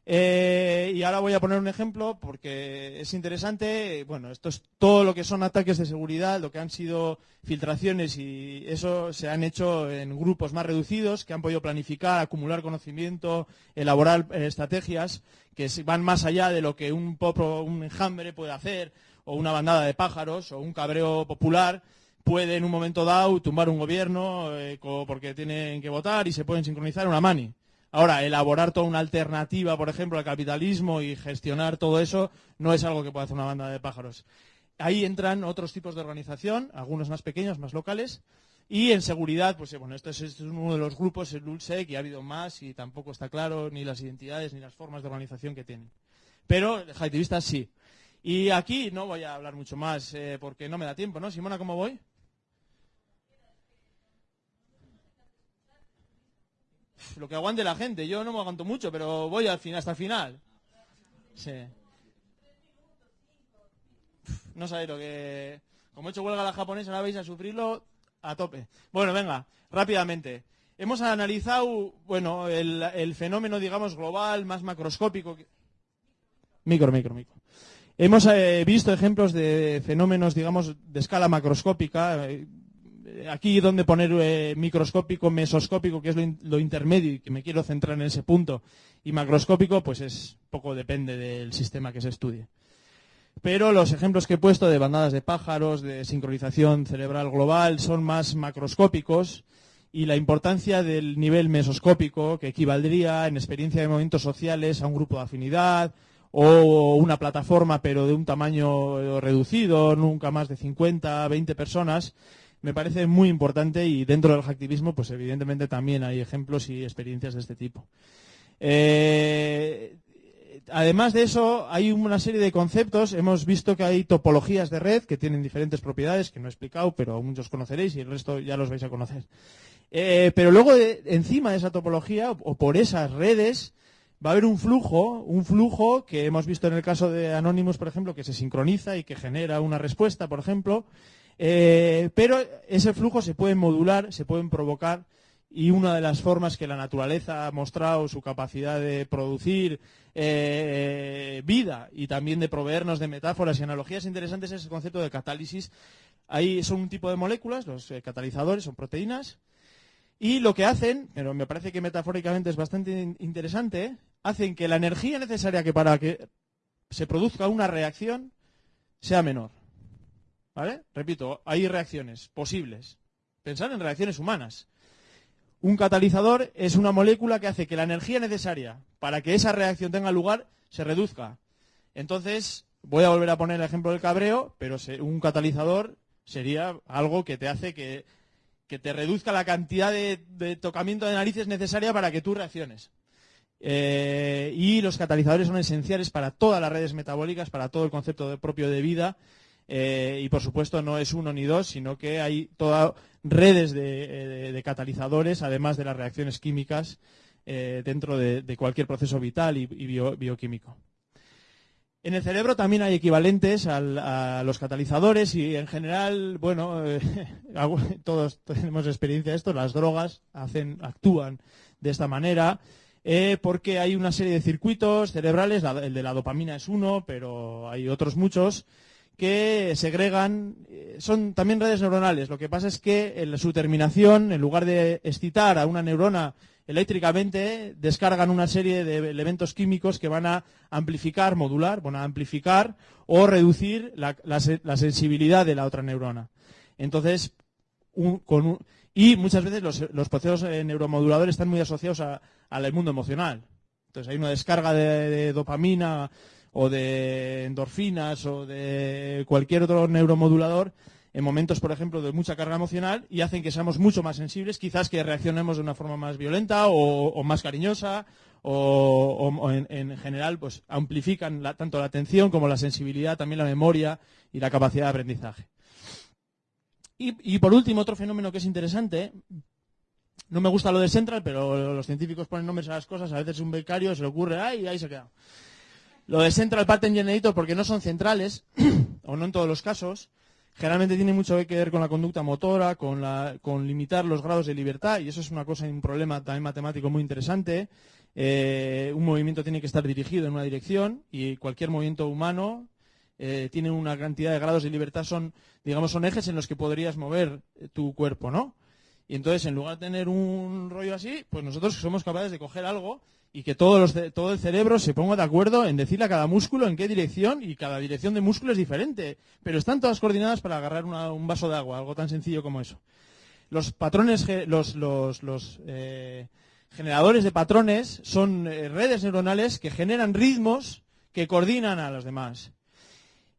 eh, y ahora voy a poner un ejemplo porque es interesante. Bueno, esto es todo lo que son ataques de seguridad, lo que han sido filtraciones y eso se han hecho en grupos más reducidos que han podido planificar, acumular conocimiento, elaborar eh, estrategias que van más allá de lo que un popro, un enjambre puede hacer o una bandada de pájaros o un cabreo popular puede en un momento dado tumbar un gobierno eh, porque tienen que votar y se pueden sincronizar una mani. Ahora, elaborar toda una alternativa, por ejemplo, al capitalismo y gestionar todo eso no es algo que pueda hacer una banda de pájaros. Ahí entran otros tipos de organización, algunos más pequeños, más locales. Y en seguridad, pues eh, bueno, esto es, uno de los grupos, el ULSEC, y ha habido más y tampoco está claro ni las identidades ni las formas de organización que tienen. Pero haitivistas sí. Y aquí no voy a hablar mucho más eh, porque no me da tiempo, ¿no? Simona, ¿cómo voy? Lo que aguante la gente. Yo no me aguanto mucho, pero voy al final, hasta el final. Sí. No sabéis lo que... Como he hecho huelga la japonesa, ahora vais a sufrirlo a tope. Bueno, venga, rápidamente. Hemos analizado, bueno, el, fenómeno, digamos, global, más macroscópico. Micro, micro, micro. Hemos eh, visto ejemplos de fenómenos, digamos, de escala macroscópica. eh, aquí donde poner eh, microscópico, mesoscópico, que es lo, in- lo intermedio y que me quiero centrar en ese punto, y macroscópico, pues es poco depende del sistema que se estudie. Pero los ejemplos que he puesto de bandadas de pájaros, de sincronización cerebral global, son más macroscópicos y la importancia del nivel mesoscópico que equivaldría en experiencia de movimientos sociales a un grupo de afinidad o una plataforma pero de un tamaño reducido, nunca más de 50, 20 personas, me parece muy importante y dentro del hacktivismo pues evidentemente también hay ejemplos y experiencias de este tipo. Eh, además de eso, hay una serie de conceptos. Hemos visto que hay topologías de red que tienen diferentes propiedades, que no he explicado, pero muchos conoceréis y el resto ya los vais a conocer. Eh, pero luego, encima de esa topología, o, por esas redes, va a haber un flujo, un flujo que hemos visto en el caso de Anonymous, por ejemplo, que se sincroniza y que genera una respuesta, por ejemplo. Eh, pero ese flujo se puede modular, se pueden provocar y una de las formas que la naturaleza ha mostrado su capacidad de producir eh, vida y también de proveernos de metáforas y analogías interesantes es el concepto de catálisis. Ahí son un tipo de moléculas, los eh, catalizadores son proteínas, y lo que hacen, pero me parece que metafóricamente es bastante interesante, hacen que la energía necesaria que para que se produzca una reacción sea menor. ¿Vale? Repito, hay reacciones posibles. Pensar en reacciones humanas. Un catalizador es una molécula que hace que la energía necesaria para que esa reacción tenga lugar se reduzca. Entonces, voy a volver a poner el ejemplo del cabreo, pero un catalizador sería algo que te hace que, te reduzca la cantidad de, tocamiento de narices necesaria para que tú reacciones. Eh, y los catalizadores son esenciales para todas las redes metabólicas, para todo el concepto propio de vida eh, y por supuesto no es uno ni dos, sino que hay todas redes de, eh, catalizadores, además de las reacciones químicas eh, dentro de, cualquier proceso vital y, bioquímico. En el cerebro también hay equivalentes a los catalizadores y en general, bueno, <laughs> todos tenemos experiencia de esto, las drogas hacen, actúan de esta manera. porque hay una serie de circuitos cerebrales, el de la dopamina es uno, pero hay otros muchos, que segregan, eh, son también redes neuronales. Lo que pasa es que en su terminación, en lugar de excitar a una neurona eléctricamente, descargan una serie de elementos químicos que van a amplificar, modular, van amplificar o reducir la, sensibilidad de la otra neurona. Entonces, y muchas veces los, procesos eh, neuromoduladores están muy asociados al mundo emocional. Entonces hay una descarga de dopamina o de endorfinas o de cualquier otro neuromodulador en momentos, por ejemplo, de mucha carga emocional y hacen que seamos mucho más sensibles, quizás que reaccionemos de una forma más violenta o, más cariñosa o, en, general pues amplifican tanto la atención como la sensibilidad, también la memoria y la capacidad de aprendizaje. Y, y por último, otro fenómeno que es interesante, no me gusta lo de Central, pero los científicos ponen nombres a las cosas, a veces un becario se le ocurre, ¡ay! ahí se queda. Lo de Central Pattern Generator, porque no son centrales, <clears throat> o no en todos los casos, generalmente tiene mucho que ver con la conducta motora, con, limitar los grados de libertad, y eso es una cosa, un problema también matemático muy interesante. Eh, un movimiento tiene que estar dirigido en una dirección, y cualquier movimiento humano eh, tiene una cantidad de grados de libertad, son, digamos, son ejes en los que podrías mover eh, tu cuerpo, ¿no? Y entonces, en lugar de tener un rollo así, pues nosotros somos capaces de coger algo y que todo el cerebro se ponga de acuerdo en decirle a cada músculo en qué dirección y cada dirección de músculo es diferente. Pero están todas coordinadas para agarrar un vaso de agua, algo tan sencillo como eso. Los patrones, los, eh, generadores de patrones son eh, redes neuronales que generan ritmos que coordinan a los demás.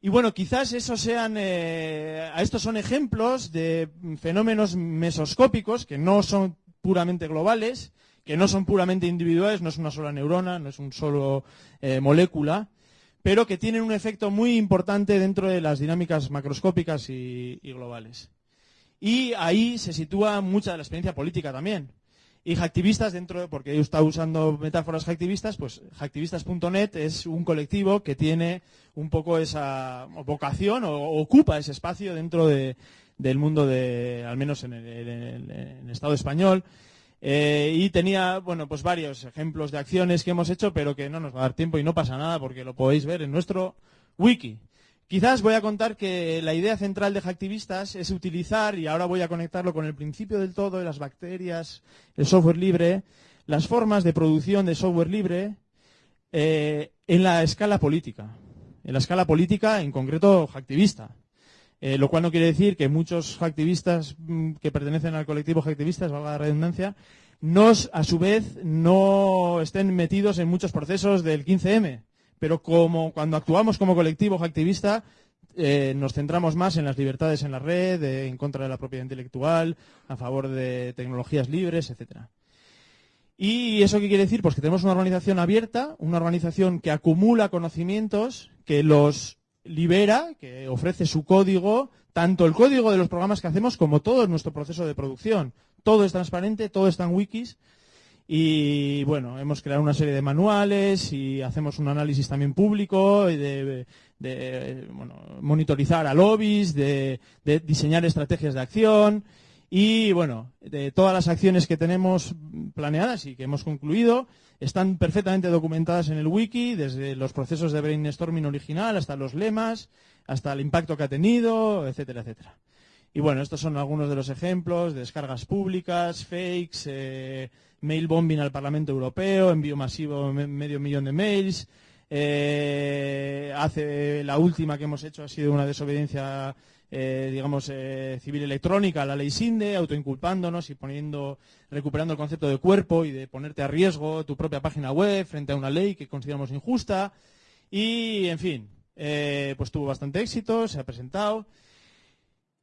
Y bueno, quizás esos sean, eh, estos son ejemplos de fenómenos mesoscópicos que no son puramente globales, que no son puramente individuales, no es una sola neurona, no es un solo eh, molécula, pero que tienen un efecto muy importante dentro de las dinámicas macroscópicas y, globales. Y ahí se sitúa mucha de la experiencia política también. Y hacktivistas dentro, porque yo está usando metáforas hacktivistas, pues hacktivistas.net es un colectivo que tiene un poco esa vocación o, ocupa ese espacio dentro del mundo de, al menos en el Estado español, eh, y tenía, bueno, pues varios ejemplos de acciones que hemos hecho, pero que no nos va a dar tiempo y no pasa nada porque lo podéis ver en nuestro wiki. Quizás voy a contar que la idea central de Hacktivistas es utilizar, y ahora voy a conectarlo con el principio del todo de las bacterias, el software libre, las formas de producción de software libre eh, en la escala política. En la escala política, en concreto, hacktivista. Eh, lo cual no quiere decir que muchos activistas mm, que pertenecen al colectivo activistas, valga la redundancia, nos, a su vez, no estén metidos en muchos procesos del 15M. Pero como cuando actuamos como colectivo activista, eh, nos centramos más en las libertades en la red, en contra de la propiedad intelectual, a favor de tecnologías libres, etcétera. ¿Y eso qué quiere decir? Pues que tenemos una organización abierta, una organización que acumula conocimientos, que los libera, que ofrece su código, tanto el código de los programas que hacemos como todo nuestro proceso de producción. Todo es transparente, todo está en wikis. Y bueno, hemos creado una serie de manuales y hacemos un análisis también público de, monitorizar a lobbies, de, diseñar estrategias de acción y bueno, de todas las acciones que tenemos planeadas y que hemos concluido están perfectamente documentadas en el wiki, desde los procesos de brainstorming original hasta los lemas, hasta el impacto que ha tenido, etcétera, etcétera. Y bueno, estos son algunos de los ejemplos, descargas públicas, fakes, eh, mail bombing al Parlamento Europeo, envío masivo medio millón de mails. Eh, hace la última que hemos hecho ha sido una desobediencia, eh, digamos, civil electrónica la ley SINDE, autoinculpándonos y poniendo, recuperando el concepto de cuerpo y de ponerte a riesgo tu propia página web frente a una ley que consideramos injusta. Y, en fin, pues tuvo bastante éxito, se ha presentado.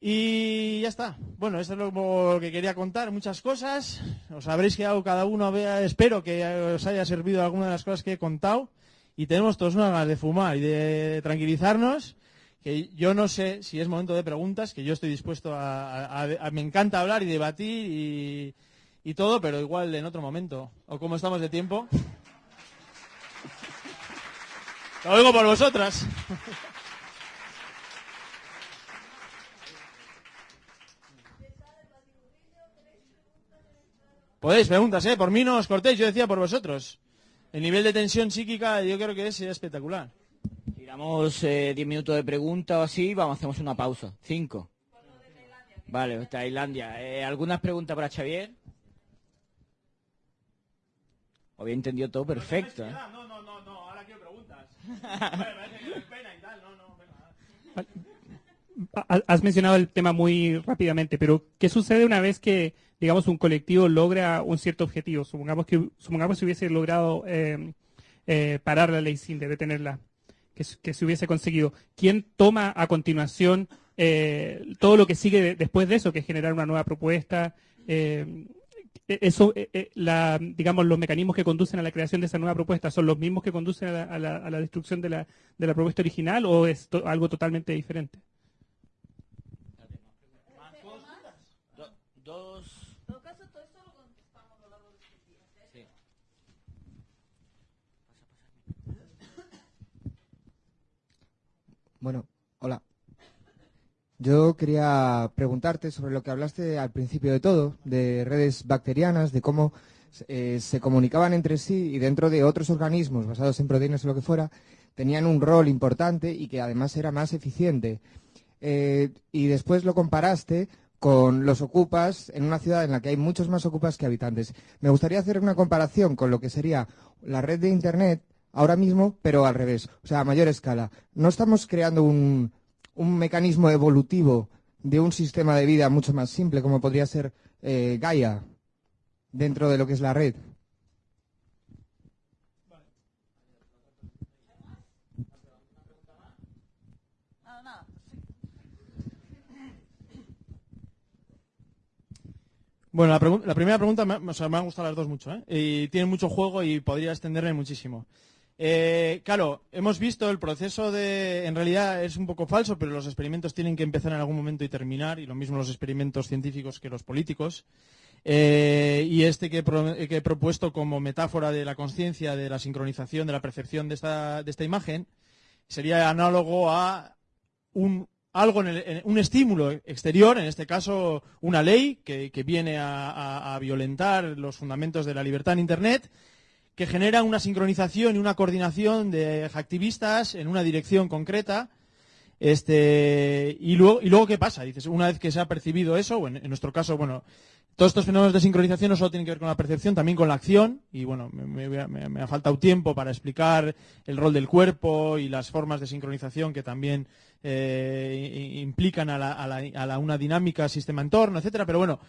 Y ya está. Bueno, esto es lo que quería contar, muchas cosas. Os habréis quedado cada uno, espero que os haya servido alguna de las cosas que he contado. Y tenemos todos unas ganas de fumar y de tranquilizarnos, que yo no sé si es momento de preguntas, que yo estoy dispuesto a... me encanta hablar y debatir y, todo, pero igual en otro momento. ¿O cómo estamos de tiempo? Lo oigo por vosotras. Podéis, preguntas, ¿eh? Por mí no os cortéis, yo decía por vosotros. El nivel de tensión psíquica yo creo que es espectacular. Tiramos 10 eh, minutos de pregunta o así, vamos, hacemos una pausa. Cinco. Vale, Tailandia. Eh, ¿Algunas preguntas para Xavier? Había entendido todo perfecto. ¿eh? No, no, no, no, ahora quiero preguntas. Has mencionado el tema muy rápidamente, pero ¿qué sucede una vez que digamos, un colectivo logra un cierto objetivo. Supongamos que, supongamos que se hubiese logrado eh, eh, parar la ley sin detenerla, que, se hubiese conseguido. ¿Quién toma a continuación eh, todo lo que sigue después de eso, que es generar una nueva propuesta? E, eso, la, digamos, los mecanismos que conducen a la creación de esa nueva propuesta son los mismos que conducen a la, destrucción de la, de la propuesta original o es algo totalmente diferente? Bueno, hola. Yo quería preguntarte sobre lo que hablaste al principio de todo, de redes bacterianas, de cómo eh, se comunicaban entre sí y dentro de otros organismos basados en proteínas o lo que fuera, tenían un rol importante y que además era más eficiente. Eh, y después lo comparaste con los ocupas en una ciudad en la que hay muchos más ocupas que habitantes. Me gustaría hacer una comparación con lo que sería la red de Internet ahora mismo, pero al revés, o sea, a mayor escala. No estamos creando un, mecanismo evolutivo de un sistema de vida mucho más simple, como podría ser eh, Gaia, dentro de lo que es la red. Bueno, la, primera pregunta me, me han gustado las dos mucho, ¿eh? Y tiene mucho juego y podría extenderme muchísimo. Eh, claro, hemos visto el proceso de, en realidad es un poco falso, pero los experimentos tienen que empezar en algún momento y terminar, y lo mismo los experimentos científicos que los políticos. Eh, y este que, he propuesto como metáfora de la conciencia, de la sincronización, de la percepción de esta, imagen, sería análogo a un, algo en, un estímulo exterior, en este caso una ley que, viene a violentar los fundamentos de la libertad en Internet que genera una sincronización y una coordinación de activistas en una dirección concreta Este, y luego, y luego ¿qué pasa? Dices, una vez que se ha percibido eso, o en, nuestro caso, bueno, todos estos fenómenos de sincronización no solo tienen que ver con la percepción, también con la acción. Y bueno, me, ha faltado tiempo para explicar el rol del cuerpo y las formas de sincronización que también eh, implican a, la, a la- a la- una dinámica sistema-entorno, etcétera. Pero bueno,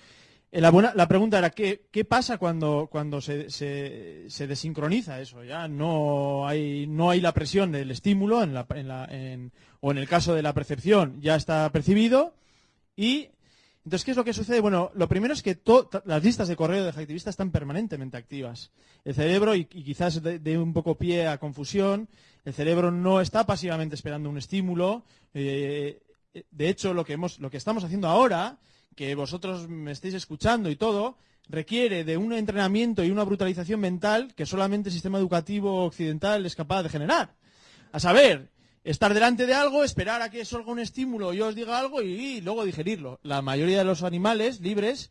la, buena- la pregunta era, ¿qué, pasa cuando, cuando se, se- desincroniza eso? Ya no hay, la presión del estímulo, en la- en la- en- o en el caso de la percepción ya está percibido. Y entonces, ¿qué es lo que sucede? Bueno, lo primero es que las listas de correo de hacktivista están permanentemente activas. El cerebro, y, quizás de un poco pie a confusión, el cerebro no está pasivamente esperando un estímulo. eh, de hecho, lo que, hemos, lo que estamos haciendo ahora, que vosotros me estéis escuchando y todo, requiere de un entrenamiento y una brutalización mental que solamente el sistema educativo occidental es capaz de generar. A saber, estar delante de algo, esperar a que salga un estímulo, yo os diga algo y, y luego digerirlo. La mayoría de los animales libres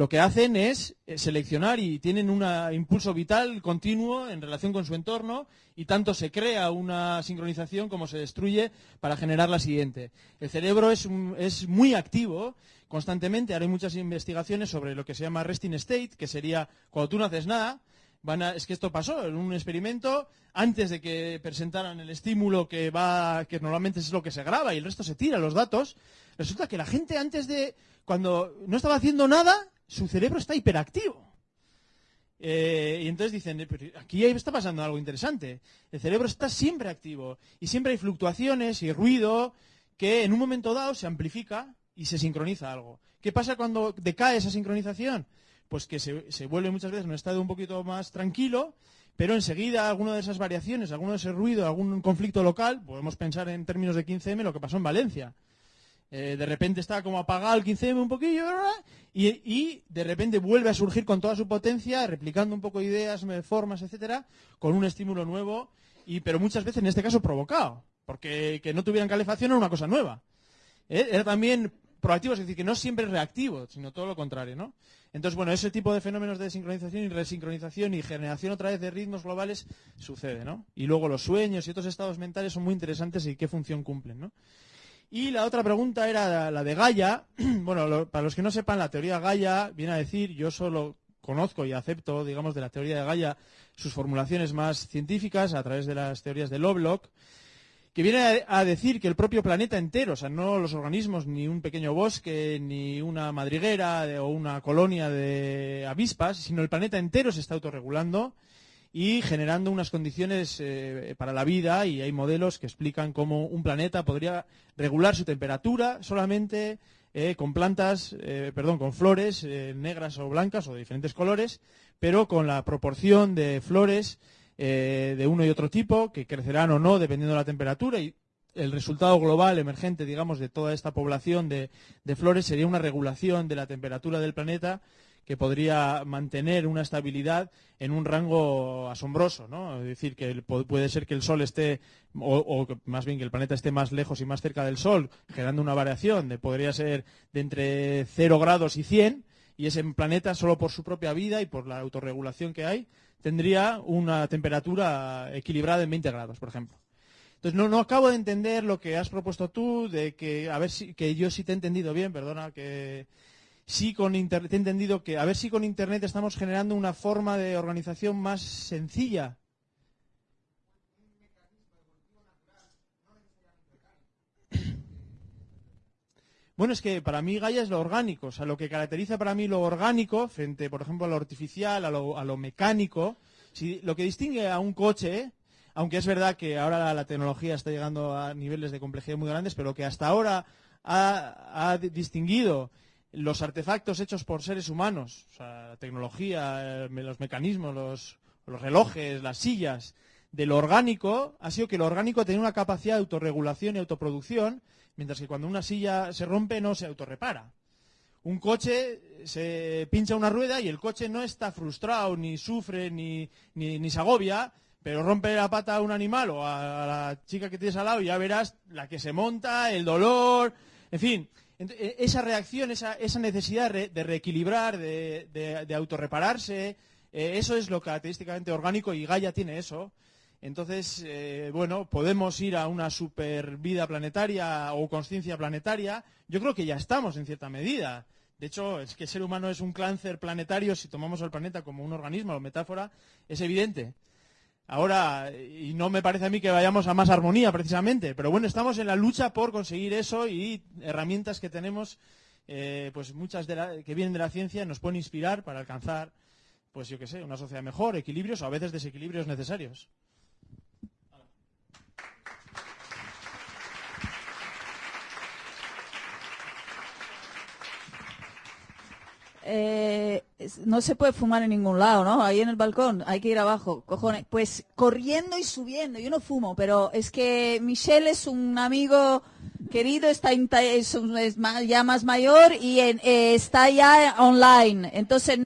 lo que hacen es eh, seleccionar y tienen un impulso vital continuo en relación con su entorno y tanto se crea una sincronización como se destruye para generar la siguiente. El cerebro es, es muy activo constantemente. Hay muchas investigaciones sobre lo que se llama resting state, que sería cuando tú no haces nada, Van a- es que esto pasó en un experimento antes de que presentaran el estímulo que va que normalmente es lo que se graba y el resto se tira los datos resulta que la gente antes de cuando no estaba haciendo nada su cerebro está hiperactivo Eh, y entonces dicen, "Eh, pero aquí está pasando algo interesante. El cerebro está siempre activo y siempre hay fluctuaciones y ruido que en un momento dado se amplifica y se sincroniza algo. ¿Qué pasa cuando decae esa sincronización? Pues que se, se vuelve muchas veces en un estado un poquito más tranquilo, pero enseguida alguna de esas variaciones, alguno de ese ruido, algún conflicto local, podemos pensar en términos de 15M lo que pasó en Valencia. Eh, de repente está como apagado el 15M un poquillo y, de repente vuelve a surgir con toda su potencia, replicando un poco ideas, formas, etcétera, con un estímulo nuevo, y, pero muchas veces en este caso provocado, porque que no tuvieran calefacción era una cosa nueva. Eh, Era también proactivo, es decir, que no siempre es reactivo, sino todo lo contrario, ¿no? Entonces, bueno, ese tipo de fenómenos de sincronización y resincronización y generación otra vez de ritmos globales sucede, ¿no? Y luego los sueños y otros estados mentales son muy interesantes y qué función cumplen, ¿no? Y la otra pregunta era la- de Gaia. <clears throat> Bueno, para los que no sepan, la teoría Gaia viene a decir, yo solo conozco y acepto, digamos, de la teoría de Gaia sus formulaciones más científicas a través de las teorías de Lovelock, que viene a, decir que el propio planeta entero, o sea, no los organismos, ni un pequeño bosque, ni una madriguera o una colonia de avispas, sino el planeta entero se está autorregulando y generando unas condiciones eh, para la vida y hay modelos que explican cómo un planeta podría regular su temperatura solamente eh, con plantas, eh, perdón, con flores negras o blancas o de diferentes colores, pero con la proporción de flores de uno y otro tipo que crecerán o no dependiendo de la temperatura y el resultado global emergente, digamos, de toda esta población de flores sería una regulación de la temperatura del planeta que podría mantener una estabilidad en un rango asombroso, ¿no? Es decir, que puede ser que el Sol esté, o, o más bien que el planeta esté más lejos y más cerca del Sol, generando una variación de podría ser de entre 0 grados y 100, y ese planeta, solo por su propia vida y por la autorregulación que hay, tendría una temperatura equilibrada en 20 grados, por ejemplo. Entonces, no, no acabo de entender lo que has propuesto tú, de que, a ver si, que yo sí te he entendido bien, perdona, que sí con Internet, he entendido que, a ver si con Internet estamos generando una forma de organización más sencilla. <coughs> Bueno, es que para mí Gaia es lo orgánico, o sea, lo que caracteriza para mí lo orgánico frente, por ejemplo, a lo artificial, a lo, a lo mecánico, si, lo que distingue a un coche, aunque es verdad que ahora la, la tecnología está llegando a niveles de complejidad muy grandes, pero lo que hasta ahora ha, ha di- distinguido los artefactos hechos por seres humanos, o sea, la tecnología, los mecanismos, los, relojes, las sillas, de lo orgánico, ha sido que lo orgánico tenía una capacidad de autorregulación y autoproducción, mientras que cuando una silla se rompe no se autorrepara. Un coche se pincha una rueda y el coche no está frustrado, ni sufre, ni, ni, ni se agobia, pero rompe la pata a un animal o a, a la chica que tienes al lado y ya verás la que se monta, el dolor, en fin. Eh, esa reacción, esa, necesidad de reequilibrar, de, de, de autorrepararse, eh, eso es lo característicamente orgánico y Gaia tiene eso. Entonces, eh, bueno, podemos ir a una super vida planetaria o conciencia planetaria. Yo creo que ya estamos en cierta medida. De hecho, es que el ser humano es un cáncer planetario si tomamos al planeta como un organismo o metáfora, es evidente. Ahora, y no me parece a mí que vayamos a más armonía precisamente, pero bueno, estamos en la lucha por conseguir eso y herramientas que tenemos, eh, pues muchas de la- que vienen de la ciencia nos pueden inspirar para alcanzar, pues yo qué sé, una sociedad mejor, equilibrios o a veces desequilibrios necesarios. Eh, no se puede fumar en ningún lado, ¿no? Ahí en el balcón, hay que ir abajo, cojones. Pues corriendo y subiendo, yo no fumo, pero es que Michelle es un amigo querido, está en es, es ya más mayor y en- eh, está ya online, entonces